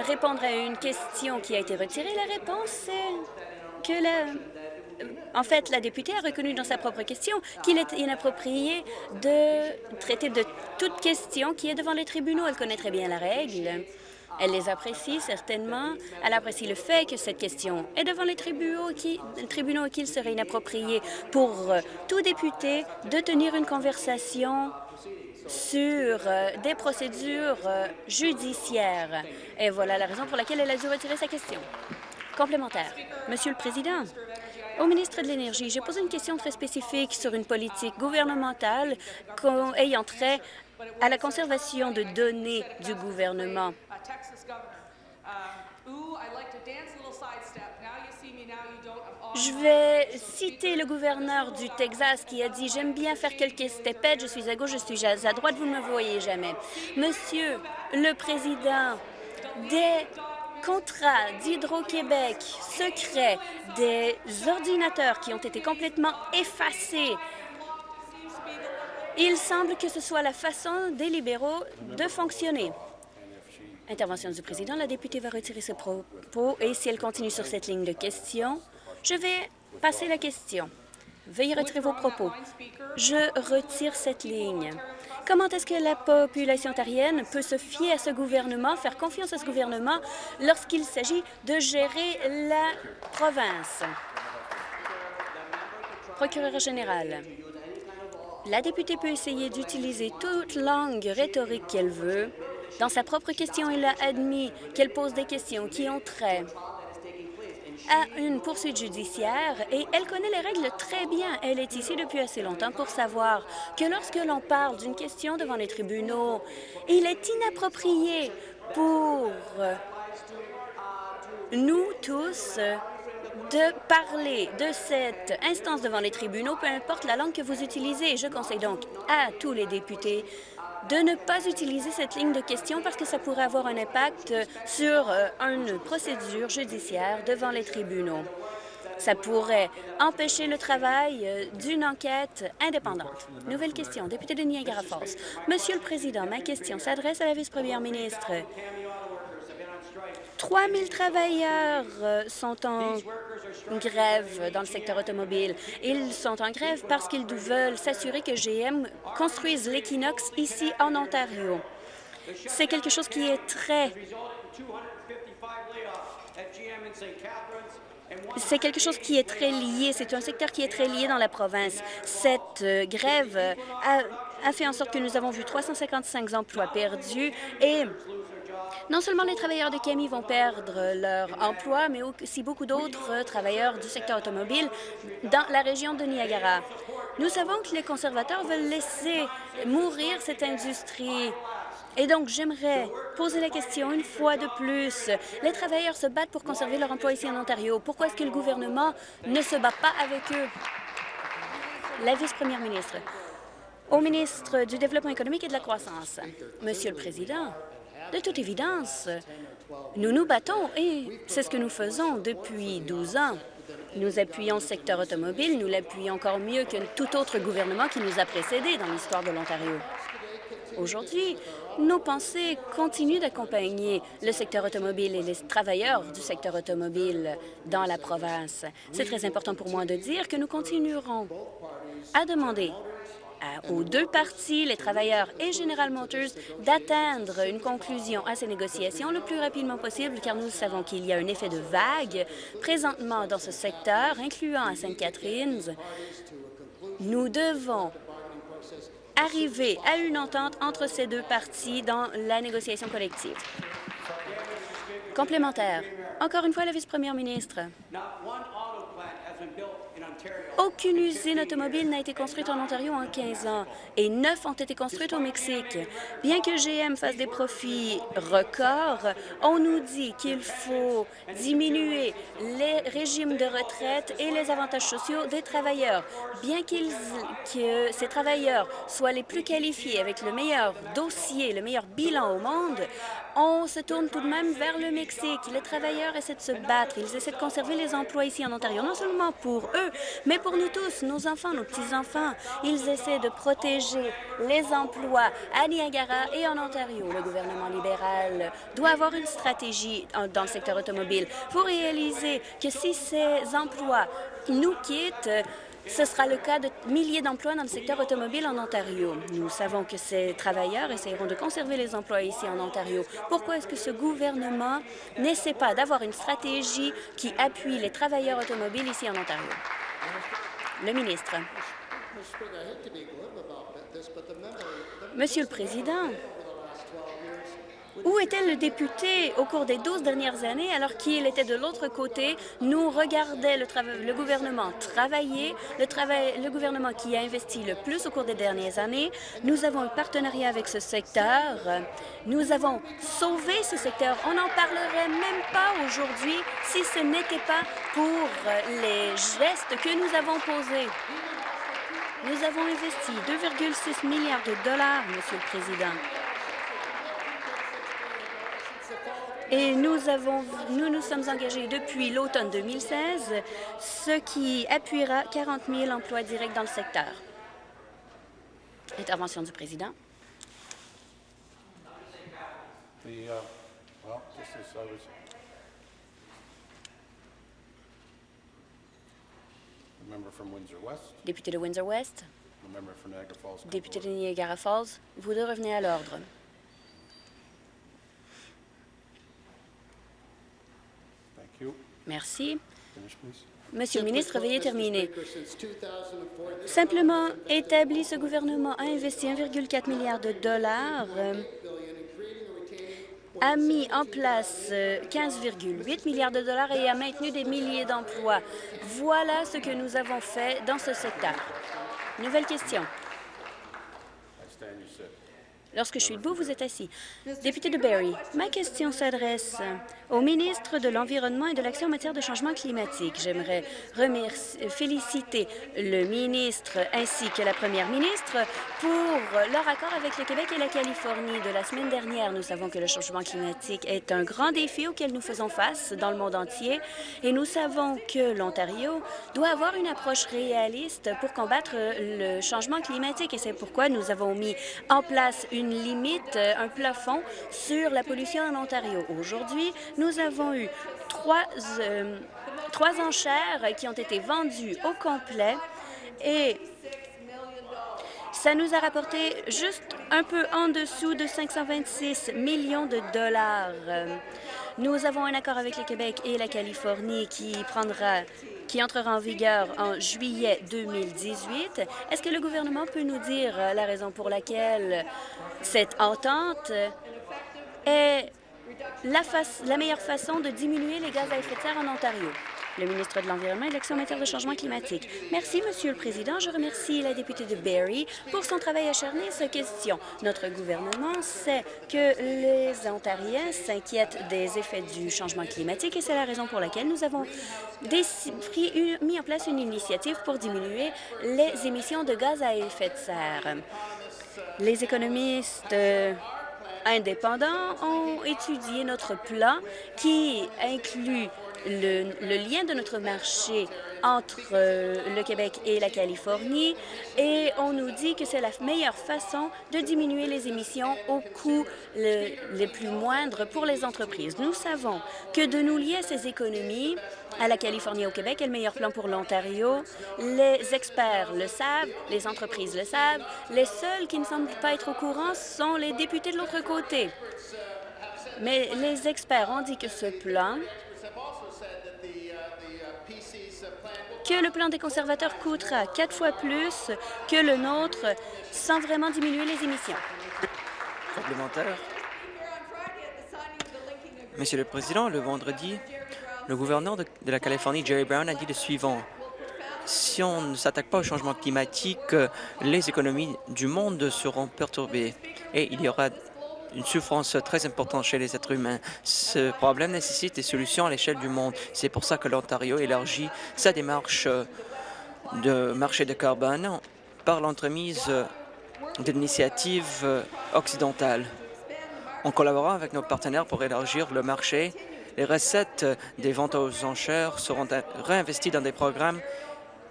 Speaker 7: répondre à une question qui a été retirée. La réponse est que la... En fait, la députée a reconnu dans sa propre question qu'il est inapproprié de traiter de toute question qui est devant les tribunaux. Elle connaît très bien la règle. Elle les apprécie certainement. Elle apprécie le fait que cette question est devant les tribunaux, qui, tribunaux qu'il serait inapproprié pour euh, tout député de tenir une conversation sur euh, des procédures euh, judiciaires. Et voilà la raison pour laquelle elle a dû retirer sa question. Complémentaire. Monsieur le Président, au ministre de l'Énergie, j'ai posé une question très spécifique sur une politique gouvernementale ayant trait à la conservation de données du gouvernement. Je vais citer le gouverneur du Texas qui a dit « J'aime bien faire quelques stepettes, je suis à gauche, je suis à droite, vous ne me voyez jamais. » Monsieur le Président, des contrats d'Hydro-Québec secrets, des ordinateurs qui ont été complètement effacés, il semble que ce soit la façon des libéraux de fonctionner. Intervention du président. La députée va retirer ses propos et si elle continue sur cette ligne de questions, je vais passer la question. Veuillez retirer vos propos. Je retire cette ligne. Comment est-ce que la population ontarienne peut se fier à ce gouvernement, faire confiance à ce gouvernement lorsqu'il s'agit de gérer la province? Procureur général, la députée peut essayer d'utiliser toute langue rhétorique qu'elle veut, dans sa propre question, elle a admis qu'elle pose des questions qui ont trait à une poursuite judiciaire et elle connaît les règles très bien. Elle est ici depuis assez longtemps pour savoir que lorsque l'on parle d'une question devant les tribunaux, il est inapproprié pour nous tous de parler de cette instance devant les tribunaux, peu importe la langue que vous utilisez. Je conseille donc à tous les députés de ne pas utiliser cette ligne de questions parce que ça pourrait avoir un impact sur euh, une procédure judiciaire devant les tribunaux. Ça pourrait empêcher le travail euh, d'une enquête indépendante. Nouvelle question, député de Niagara Falls. Monsieur le Président, ma question s'adresse à la vice-première ministre. 3 000 travailleurs euh, sont en grève dans le secteur automobile. Ils sont en grève parce qu'ils veulent s'assurer que GM construise l'équinoxe ici en Ontario. C'est quelque chose qui est très... C'est quelque chose qui est très lié, c'est un secteur qui est très lié dans la province. Cette euh, grève a, a fait en sorte que nous avons vu 355 emplois perdus et non seulement les travailleurs de Kami vont perdre leur emploi, mais aussi beaucoup d'autres travailleurs du secteur automobile dans la région de Niagara. Nous savons que les conservateurs veulent laisser mourir cette industrie. Et donc, j'aimerais poser la question une fois de plus. Les travailleurs se battent pour conserver leur emploi ici en Ontario. Pourquoi est-ce que le gouvernement ne se bat pas avec eux? La vice-première ministre. Au ministre du Développement économique et de la croissance. Monsieur le Président, de toute évidence, nous nous battons et c'est ce que nous faisons depuis 12 ans. Nous appuyons le secteur automobile, nous l'appuyons encore mieux que tout autre gouvernement qui nous a précédés dans l'histoire de l'Ontario. Aujourd'hui, nos pensées continuent d'accompagner le secteur automobile et les travailleurs du secteur automobile dans la province. C'est très important pour moi de dire que nous continuerons à demander aux deux parties, les travailleurs et General Motors, d'atteindre une conclusion à ces négociations le plus rapidement possible, car nous savons qu'il y a un effet de vague présentement dans ce secteur, incluant à Sainte-Catherine. Nous devons arriver à une entente entre ces deux parties dans la négociation collective. Complémentaire. Encore une fois, la vice-première ministre. Aucune usine automobile n'a été construite en Ontario en 15 ans et neuf ont été construites au Mexique. Bien que GM fasse des profits records, on nous dit qu'il faut diminuer les régimes de retraite et les avantages sociaux des travailleurs. Bien que ces travailleurs soient les plus qualifiés avec le meilleur dossier, le meilleur bilan au monde, on se tourne tout de même vers le Mexique. Les travailleurs essaient de se battre, ils essaient de conserver les emplois ici en Ontario, non seulement pour eux, mais pour nous tous, nos enfants, nos petits-enfants. Ils essaient de protéger les emplois à Niagara et en Ontario. Le gouvernement libéral doit avoir une stratégie dans le secteur automobile pour réaliser que si ces emplois nous quittent, ce sera le cas de milliers d'emplois dans le secteur automobile en Ontario. Nous savons que ces travailleurs essaieront de conserver les emplois ici en Ontario. Pourquoi est-ce que ce gouvernement n'essaie pas d'avoir une stratégie qui appuie les travailleurs automobiles ici en Ontario? Le ministre. Monsieur le Président, où était le député au cours des 12 dernières années alors qu'il était de l'autre côté, nous regardait le, gouvernement travailler, le, le gouvernement qui a investi le plus au cours des dernières années. Nous avons un partenariat avec ce secteur. Nous avons sauvé ce secteur. On n'en parlerait même pas aujourd'hui si ce n'était pas pour les gestes que nous avons posés. Nous avons investi 2,6 milliards de dollars, Monsieur le Président. Et nous, avons, nous nous sommes engagés depuis l'automne 2016, ce qui appuiera 40 000 emplois directs dans le secteur. Intervention du président.
Speaker 4: The, uh, well, I was, Windsor West,
Speaker 7: Député de Windsor-West, député de. Niagara Falls, vous deux revenez à l'ordre.
Speaker 4: Thank you.
Speaker 7: Merci. Monsieur le ministre, veuillez terminer. Simplement établi, ce gouvernement a investi 1,4 milliard de dollars, euh, a mis en place euh, 15,8 milliards de dollars et a maintenu des milliers d'emplois. Voilà ce que nous avons fait dans ce secteur. Nouvelle question.
Speaker 4: I stand, you sit.
Speaker 7: Lorsque je suis debout, vous êtes assis. Député de Barrie, ma question s'adresse au ministre de l'Environnement et de l'Action en matière de changement climatique. J'aimerais féliciter le ministre ainsi que la première ministre pour leur accord avec le Québec et la Californie de la semaine dernière. Nous savons que le changement climatique est un grand défi auquel nous faisons face dans le monde entier et nous savons que l'Ontario doit avoir une approche réaliste pour combattre le changement climatique et c'est pourquoi nous avons mis en place une limite, euh, un plafond sur la pollution en Ontario. Aujourd'hui, nous avons eu trois, euh, trois enchères qui ont été vendues au complet et ça nous a rapporté juste un peu en dessous de 526 millions de dollars. Euh, Nous avons un accord avec le Québec et la Californie qui prendra qui entrera en vigueur en juillet 2018. Est-ce que le gouvernement peut nous dire euh, la raison pour laquelle cette entente est la, meilleure façon de diminuer les gaz à effet de serre en Ontario? Le ministre de l'Environnement et de l'Action en matière de changement climatique. Merci, Monsieur le Président. Je remercie la députée de Barrie pour son travail acharné et sa question. Notre gouvernement sait que les Ontariens s'inquiètent des effets du changement climatique et c'est la raison pour laquelle nous avons mis en place une initiative pour diminuer les émissions de gaz à effet de serre. Les économistes indépendants ont étudié notre plan qui inclut le, lien de notre marché entre euh, le Québec et la Californie et on nous dit que c'est la meilleure façon de diminuer les émissions au coût le, le plus moindre pour les entreprises. Nous savons que de nous lier ces économies à la Californie et au Québec est le meilleur plan pour l'Ontario. Les experts le savent, les entreprises le savent. Les seuls qui ne semblent pas être au courant sont les députés de l'autre côté. Mais les experts ont dit que ce plan, que le plan des conservateurs coûtera quatre fois plus que le nôtre sans vraiment diminuer les émissions.
Speaker 9: Complémentaire. Monsieur le Président, le vendredi, le gouverneur de, de la Californie, Jerry Brown, a dit le suivant. si on ne s'attaque pas au changement climatique, euh, les économies du monde seront perturbées et il y aura une souffrance très importante chez les êtres humains. Ce problème nécessite des solutions à l'échelle du monde. C'est pour ça que l'Ontario élargit sa démarche euh, de marché de carbone par l'entremise euh, d'initiatives occidentales. En collaborant avec nos partenaires pour élargir le marché, les recettes des ventes aux enchères seront réinvesties dans des programmes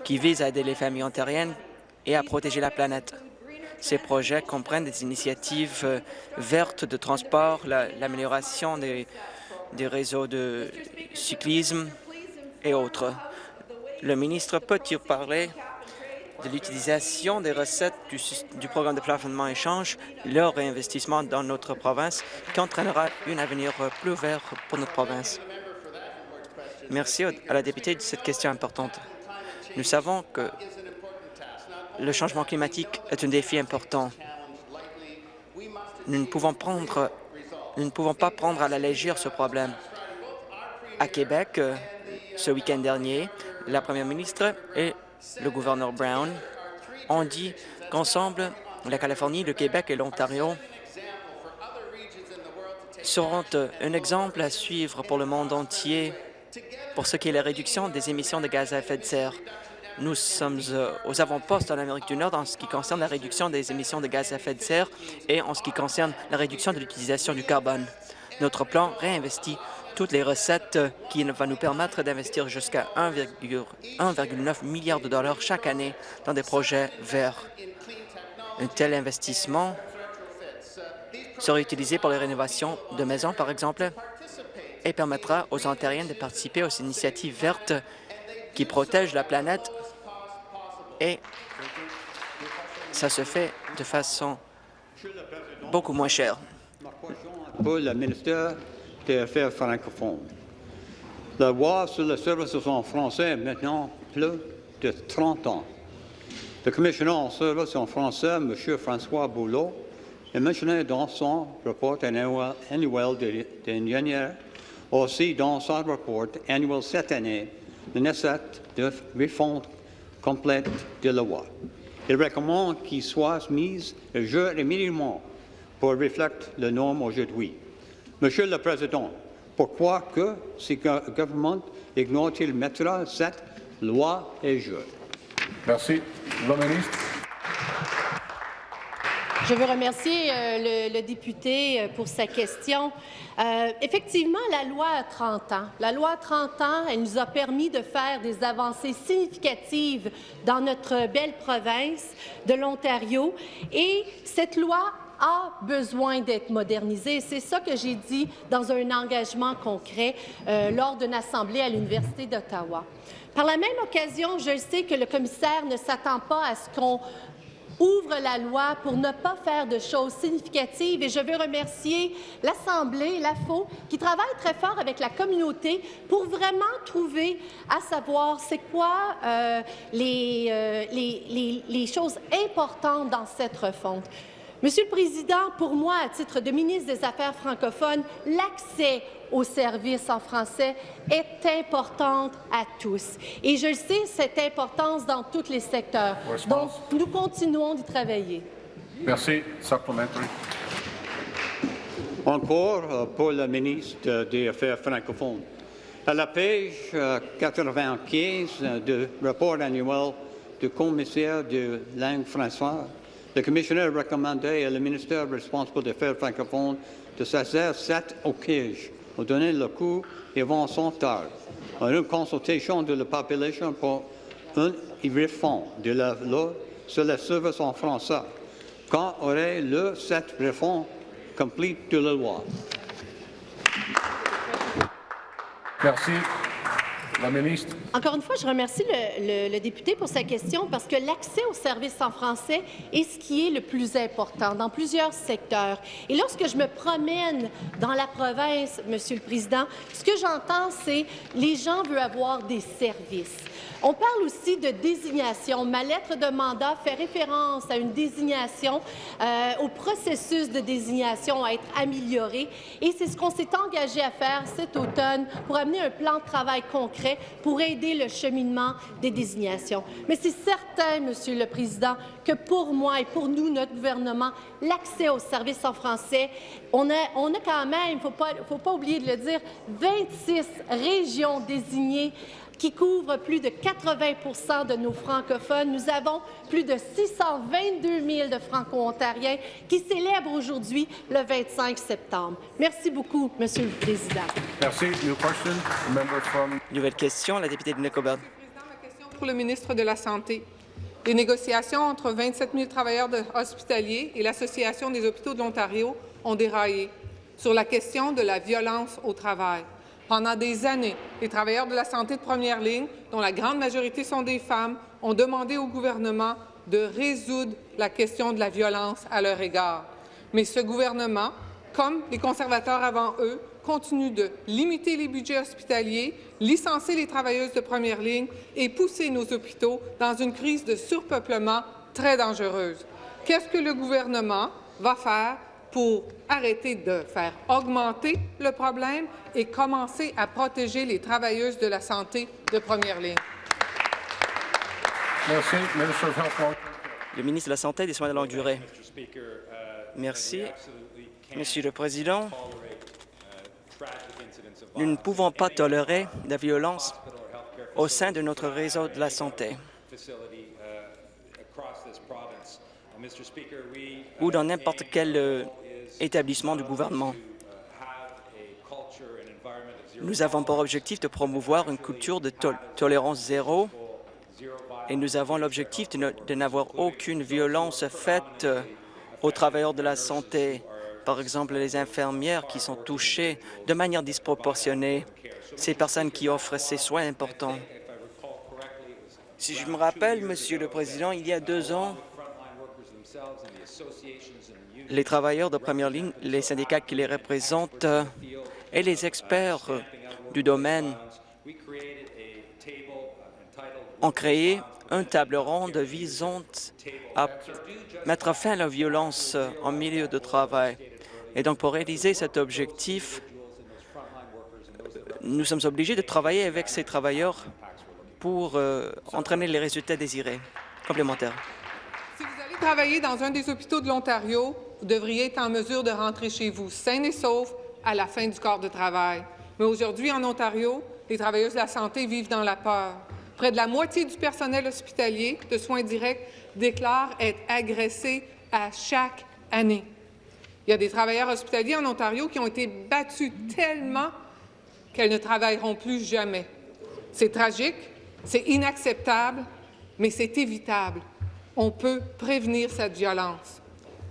Speaker 9: qui visent à aider les familles ontariennes et à protéger la planète. Ces projets comprennent des initiatives euh, vertes de transport, l'amélioration des, des réseaux de cyclisme et autres. Le ministre peut-il parler de l'utilisation des recettes du, du, programme de plafonnement échange, leur réinvestissement dans notre province, qui entraînera un avenir plus vert pour notre province? Merci à la députée de cette question importante. Nous savons que le changement climatique est un défi important. Nous ne pouvons, pas prendre à la légère ce problème. À Québec, ce week-end dernier, la première ministre et le gouverneur Brown ont dit qu'ensemble, la Californie, le Québec et l'Ontario seront un exemple à suivre pour le monde entier pour ce qui est la réduction des émissions de gaz à effet de serre. Nous sommes euh, aux avant-postes en Amérique du Nord en ce qui concerne la réduction des émissions de gaz à effet de serre et en ce qui concerne la réduction de l'utilisation du carbone. Notre plan réinvestit toutes les recettes qui va nous permettre d'investir jusqu'à 1,9 milliard de dollars chaque année dans des projets verts. Un tel investissement sera utilisé pour les rénovations de maisons, par exemple, et permettra aux Ontariens de participer aux initiatives vertes qui protègent la planète et ça se fait de façon beaucoup moins chère.
Speaker 10: La loi sur le service en français est maintenant plus de 30 ans. Le commissionnaire en service en français, M. François Boulot, est mentionné dans son rapport annuel d'ingénieur, aussi dans son rapport annuel cette année, le nécessite de refonte complète de la loi. Il recommande qu'il soit mis à jour immédiatement pour refléter les normes aujourd'hui. Monsieur le Président, pourquoi que ce gouvernement ignore-t-il mettre cette loi à jour?
Speaker 4: Merci. Le ministre.
Speaker 5: Je veux remercier euh, le, député euh, pour sa question. Euh, effectivement, la loi a 30 ans. La loi a 30 ans, elle nous a permis de faire des avancées significatives dans notre belle province de l'Ontario. Et cette loi a besoin d'être modernisée. C'est ça que j'ai dit dans un engagement concret euh, lors d'une assemblée à l'Université d'Ottawa. Par la même occasion, je sais que le commissaire ne s'attend pas à ce qu'on ouvre la loi pour ne pas faire de choses significatives. Et je veux remercier l'Assemblée, l'AFO, qui travaille très fort avec la communauté pour vraiment trouver à savoir c'est quoi euh, euh, les choses importantes dans cette refonte. Monsieur le Président, pour moi, à titre de ministre des Affaires francophones, l'accès aux services en français est importante à tous. Et je le sais, cette importance dans tous les secteurs. Donc, nous continuons d'y travailler.
Speaker 4: Merci. Supplementary.
Speaker 10: Encore euh, pour le ministre des Affaires francophones. À la page 95 euh, du rapport annuel du commissaire de langue française, le commissaire recommandait au ministère responsable des Affaires francophones de saisir cette occasion pour donner le coup et vont son tard. Une consultation de la population pour une réforme de la loi sur les services en français. Quand aurait le cette réforme complète de la loi?
Speaker 4: Merci.
Speaker 5: Encore une fois, je remercie le, député pour sa question parce que l'accès aux services en français est ce qui est le plus important dans plusieurs secteurs. Et lorsque je me promène dans la province, Monsieur le Président, ce que j'entends, c'est les gens veulent avoir des services. On parle aussi de désignation. Ma lettre de mandat fait référence à une désignation, euh, au processus de désignation à être amélioré. Et c'est ce qu'on s'est engagé à faire cet automne pour amener un plan de travail concret pour aider le cheminement des désignations. Mais c'est certain, Monsieur le Président, que pour moi et pour nous, notre gouvernement, l'accès aux services en français, on a, quand même, il ne pas, faut pas oublier de le dire, 26 régions désignées qui couvre plus de 80% de nos francophones. Nous avons plus de 622 000 de franco-ontariens qui célèbrent aujourd'hui le 25 septembre. Merci beaucoup, Monsieur le Président.
Speaker 4: Merci. New question. Member from...
Speaker 9: Nouvelle question, la députée de Nicobert.
Speaker 11: Pour le ministre de la Santé. Les négociations entre 27 000 travailleurs hospitaliers et l'Association des hôpitaux de l'Ontario ont déraillé sur la question de la violence au travail. Pendant des années, les travailleurs de la santé de première ligne, dont la grande majorité sont des femmes, ont demandé au gouvernement de résoudre la question de la violence à leur égard. Mais ce gouvernement, comme les conservateurs avant eux, continue de limiter les budgets hospitaliers, licencier les travailleuses de première ligne et pousser nos hôpitaux dans une crise de surpeuplement très dangereuse. Qu'est-ce que le gouvernement va faire pour arrêter de faire augmenter le problème et commencer à protéger les travailleuses de la santé de première ligne.
Speaker 4: Merci.
Speaker 9: Le ministre de la Santé et des soins de longue durée. Merci. Monsieur le Président, nous ne pouvons pas tolérer la violence au sein de notre réseau de la santé ou dans n'importe quel euh, établissement du gouvernement. Nous avons pour objectif de promouvoir une culture de tolérance zéro et nous avons l'objectif de n'avoir aucune violence faite aux travailleurs de la santé. Par exemple, les infirmières qui sont touchées de manière disproportionnée, ces personnes qui offrent ces soins importants. Si je me rappelle, Monsieur le Président, il y a deux ans, les travailleurs de première ligne, les syndicats qui les représentent et les experts du domaine ont créé un table ronde visant à mettre fin à la violence en milieu de travail. Et donc, pour réaliser cet objectif, nous sommes obligés de travailler avec ces travailleurs pour euh, entraîner les résultats désirés. Complémentaire.
Speaker 11: Si vous allez travailler dans un des hôpitaux de l'Ontario, vous devriez être en mesure de rentrer chez vous sain et sauf à la fin du corps de travail. Mais aujourd'hui, en Ontario, les travailleuses de la santé vivent dans la peur. Près de la moitié du personnel hospitalier de soins directs déclare être agressé à chaque année. Il y a des travailleurs hospitaliers en Ontario qui ont été battus tellement qu'elles ne travailleront plus jamais. C'est tragique, c'est inacceptable, mais c'est évitable. On peut prévenir cette violence.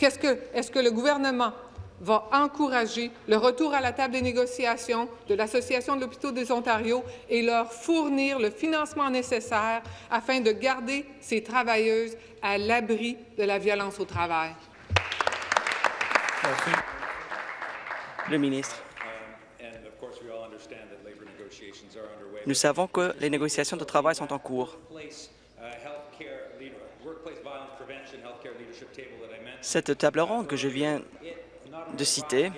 Speaker 11: Est-ce que, est que le gouvernement va encourager le retour à la table des négociations de l'Association de l'hôpitaux des Ontario et leur fournir le financement nécessaire afin de garder ces travailleuses à l'abri de la violence au travail?
Speaker 9: Merci. Le ministre. Nous savons que les négociations de travail sont en cours. Cette table ronde que je viens de citer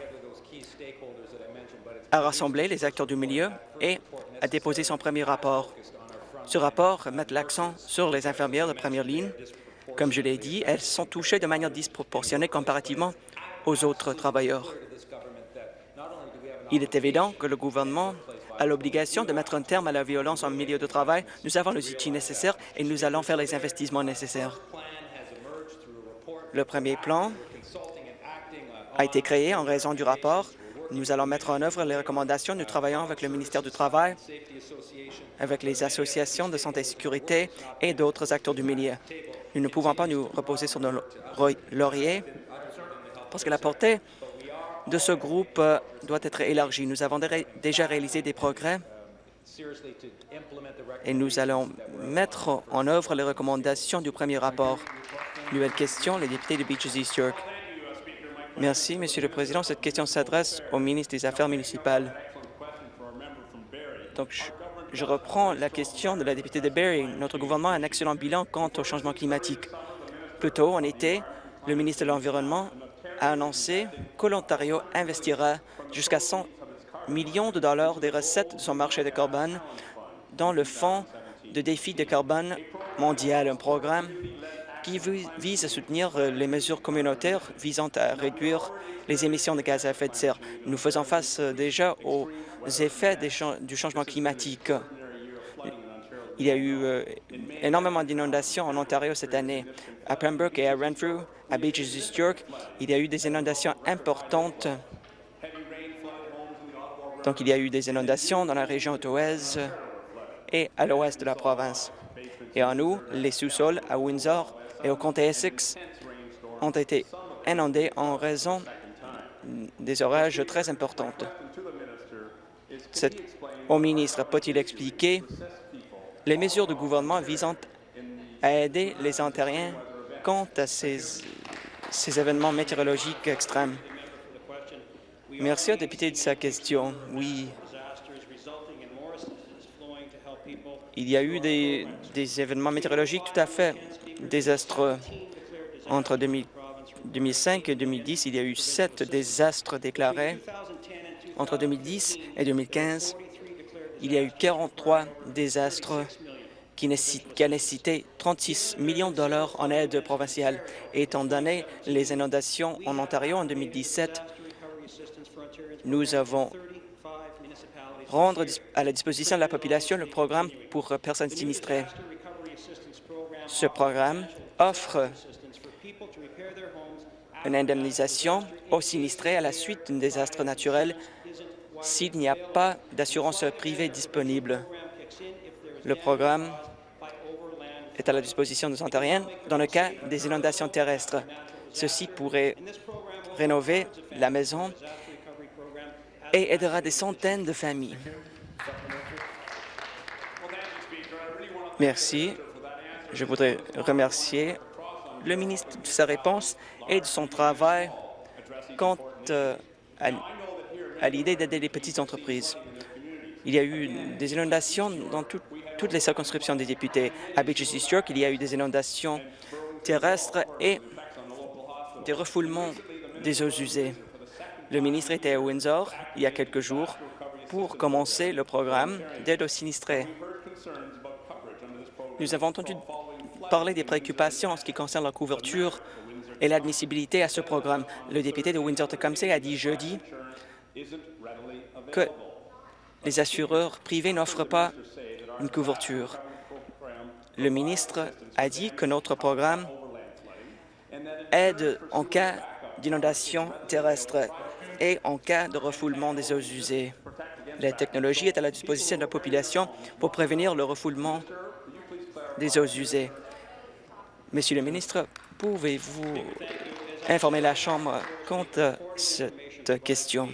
Speaker 9: a rassemblé les acteurs du milieu et a déposé son premier rapport. Ce rapport met l'accent sur les infirmières de première ligne. Comme je l'ai dit, elles sont touchées de manière disproportionnée comparativement aux autres travailleurs. Il est évident que le gouvernement a l'obligation de mettre un terme à la violence en milieu de travail. Nous avons les outils nécessaires et nous allons faire les investissements nécessaires. Le premier plan a été créé en raison du rapport. Nous allons mettre en œuvre les recommandations. Nous travaillons avec le ministère du Travail, avec les associations de santé et sécurité et d'autres acteurs du milieu. Nous ne pouvons pas nous reposer sur nos lauriers parce que la portée de ce groupe euh, doit être élargie. Nous avons déjà réalisé des progrès et nous allons mettre en œuvre les recommandations du premier rapport. Nouvelle question, le député de Beaches East York. Merci, Monsieur le Président. Cette question s'adresse au ministre des Affaires municipales. Donc, je, reprends la question de la députée de Barrie. Notre gouvernement a un excellent bilan quant au changement climatique. Plus tôt, en été, le ministre de l'Environnement a annoncé que l'Ontario investira jusqu'à 100 millions de dollars des recettes de son marché de carbone dans le Fonds de défi de carbone mondial, un programme qui vise à soutenir les mesures communautaires visant à réduire les émissions de gaz à effet de serre. Nous faisons face déjà aux effets du changement climatique. Il y a eu euh, énormément d'inondations en Ontario cette année. À Pembroke et à Renfrew, à Beaches East York, il y a eu des inondations importantes. Donc, il y a eu des inondations dans la région ottawaise et à l'ouest de la province. Et en nous, les sous-sols à Windsor et au comté Essex ont été inondés en raison des orages très importants. au ministre peut-il expliquer les mesures du gouvernement visant à aider les Ontariens quant à ces, événements météorologiques extrêmes? Merci au député de sa question. Oui, il y a eu des événements météorologiques tout à fait désastreux. Entre 2005 et 2010, il y a eu sept désastres déclarés. Entre 2010 et 2015, il y a eu 43 désastres qui, ont nécessité 36 millions de dollars en aide provinciale. étant donné les inondations en Ontario en 2017, nous avons rendre à la disposition de la population le programme pour personnes sinistrées. Ce programme offre une indemnisation aux sinistrés à la suite d'un désastre naturel s'il n'y a pas d'assurance privée disponible. Le programme est à la disposition des Ontariens dans le cas des inondations terrestres. Ceci pourrait rénover la maison et aidera des centaines de familles. Merci. Je voudrais remercier le ministre de sa réponse et de son travail quant euh, à, l'idée d'aider les petites entreprises. Il y a eu des inondations dans toutes les circonscriptions des députés. À Beaches East York, il y a eu des inondations terrestres et des refoulements des eaux usées. Le ministre était à Windsor il y a quelques jours pour commencer le programme d'aide aux sinistrés. Nous avons entendu parler des préoccupations en ce qui concerne la couverture et l'admissibilité à ce programme. Le député de Windsor-Tecumseh a dit jeudi que les assureurs privés n'offrent pas une couverture. Le ministre a dit que notre programme aide en cas d'inondation terrestre et en cas de refoulement des eaux usées. La technologie est à la disposition de la population pour prévenir le refoulement des eaux usées. Monsieur le ministre, pouvez-vous informer la Chambre quant à cette question?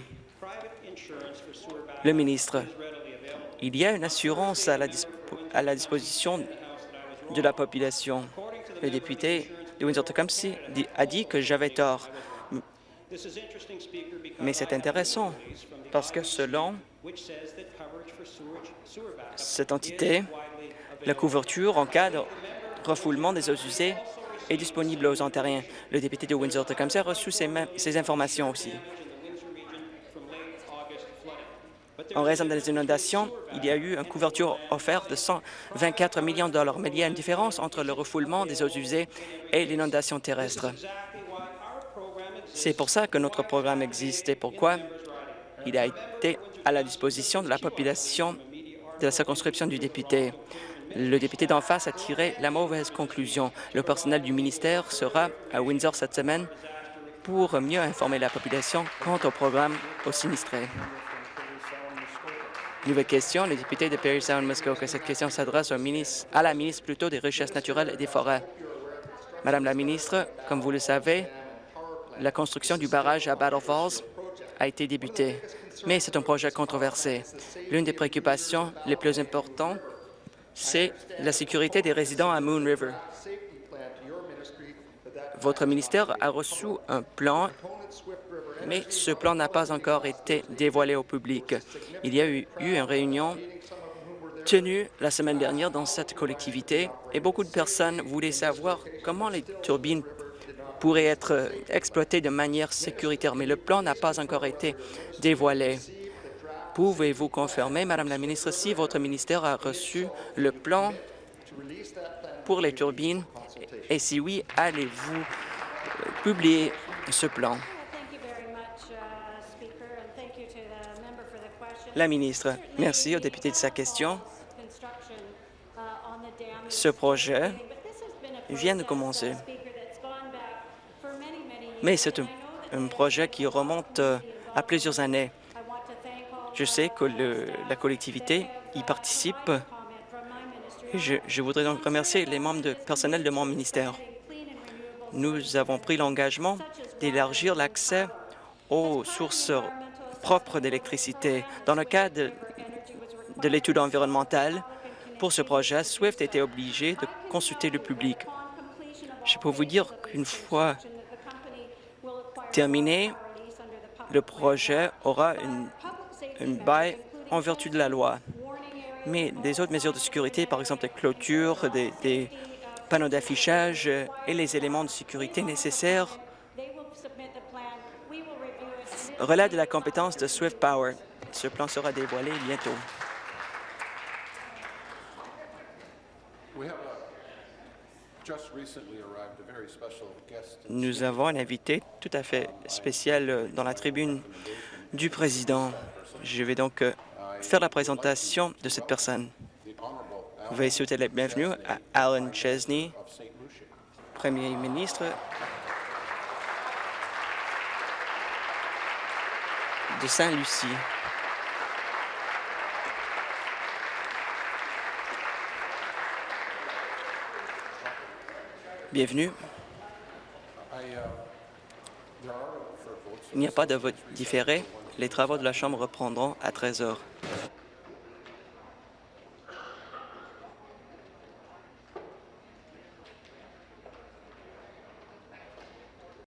Speaker 9: Le ministre, il y a une assurance à la, à la disposition de la population. Le député de Windsor-Tecumseh a dit que j'avais tort. Mais c'est intéressant parce que selon cette entité, la couverture en cas de refoulement des eaux usées est disponible aux Ontariens. Le député de Windsor-Tecumseh a reçu ces, ces informations aussi. En raison des inondations, il y a eu une couverture offerte de 124 millions de dollars, mais il y a une différence entre le refoulement des eaux usées et l'inondation terrestre. C'est pour ça que notre programme existe et pourquoi il a été à la disposition de la population de la circonscription du député. Le député d'en face a tiré la mauvaise conclusion. Le personnel du ministère sera à Windsor cette semaine pour mieux informer la population quant au programme aux sinistrés. Nouvelle question, le député de Perry Sound Muskoka. Cette question s'adresse à la ministre plutôt des Richesses naturelles et des forêts. Madame la ministre, comme vous le savez, la construction du barrage à Battle Falls a été débutée, mais c'est un projet controversé. L'une des préoccupations les plus importantes, c'est la sécurité des résidents à Moon River. Votre ministère a reçu un plan, mais ce plan n'a pas encore été dévoilé au public. Il y a eu, une réunion tenue la semaine dernière dans cette collectivité et beaucoup de personnes voulaient savoir comment les turbines pourrait être exploité de manière sécuritaire, mais le plan n'a pas encore été dévoilé. Pouvez-vous confirmer, Madame la ministre, si votre ministère a reçu le plan pour les turbines? Et si oui, allez-vous publier ce plan? La ministre, merci au député de sa question. Ce projet vient de commencer, mais c'est un, projet qui remonte euh, à plusieurs années. Je sais que la collectivité y participe. Je, je voudrais donc remercier les membres de personnel de mon ministère. Nous avons pris l'engagement d'élargir l'accès aux sources propres d'électricité. Dans le cadre de, de l'étude environnementale, pour ce projet, SWIFT était obligé de consulter le public. Je peux vous dire qu'une fois terminé, le projet aura une, une bail en vertu de la loi. Mais des autres mesures de sécurité, par exemple des clôtures, des, des panneaux d'affichage et les éléments de sécurité nécessaires relèvent de la compétence de Swift Power. Ce plan sera dévoilé bientôt. Nous avons un invité tout à fait spécial euh, dans la tribune du président. Je vais donc euh, faire la présentation de cette personne. Veuillez souhaiter la bienvenue à Alan Chesney, Premier ministre de Saint-Lucie. Bienvenue. Il n'y a pas de vote différé. Les travaux de la Chambre reprendront à 13 heures.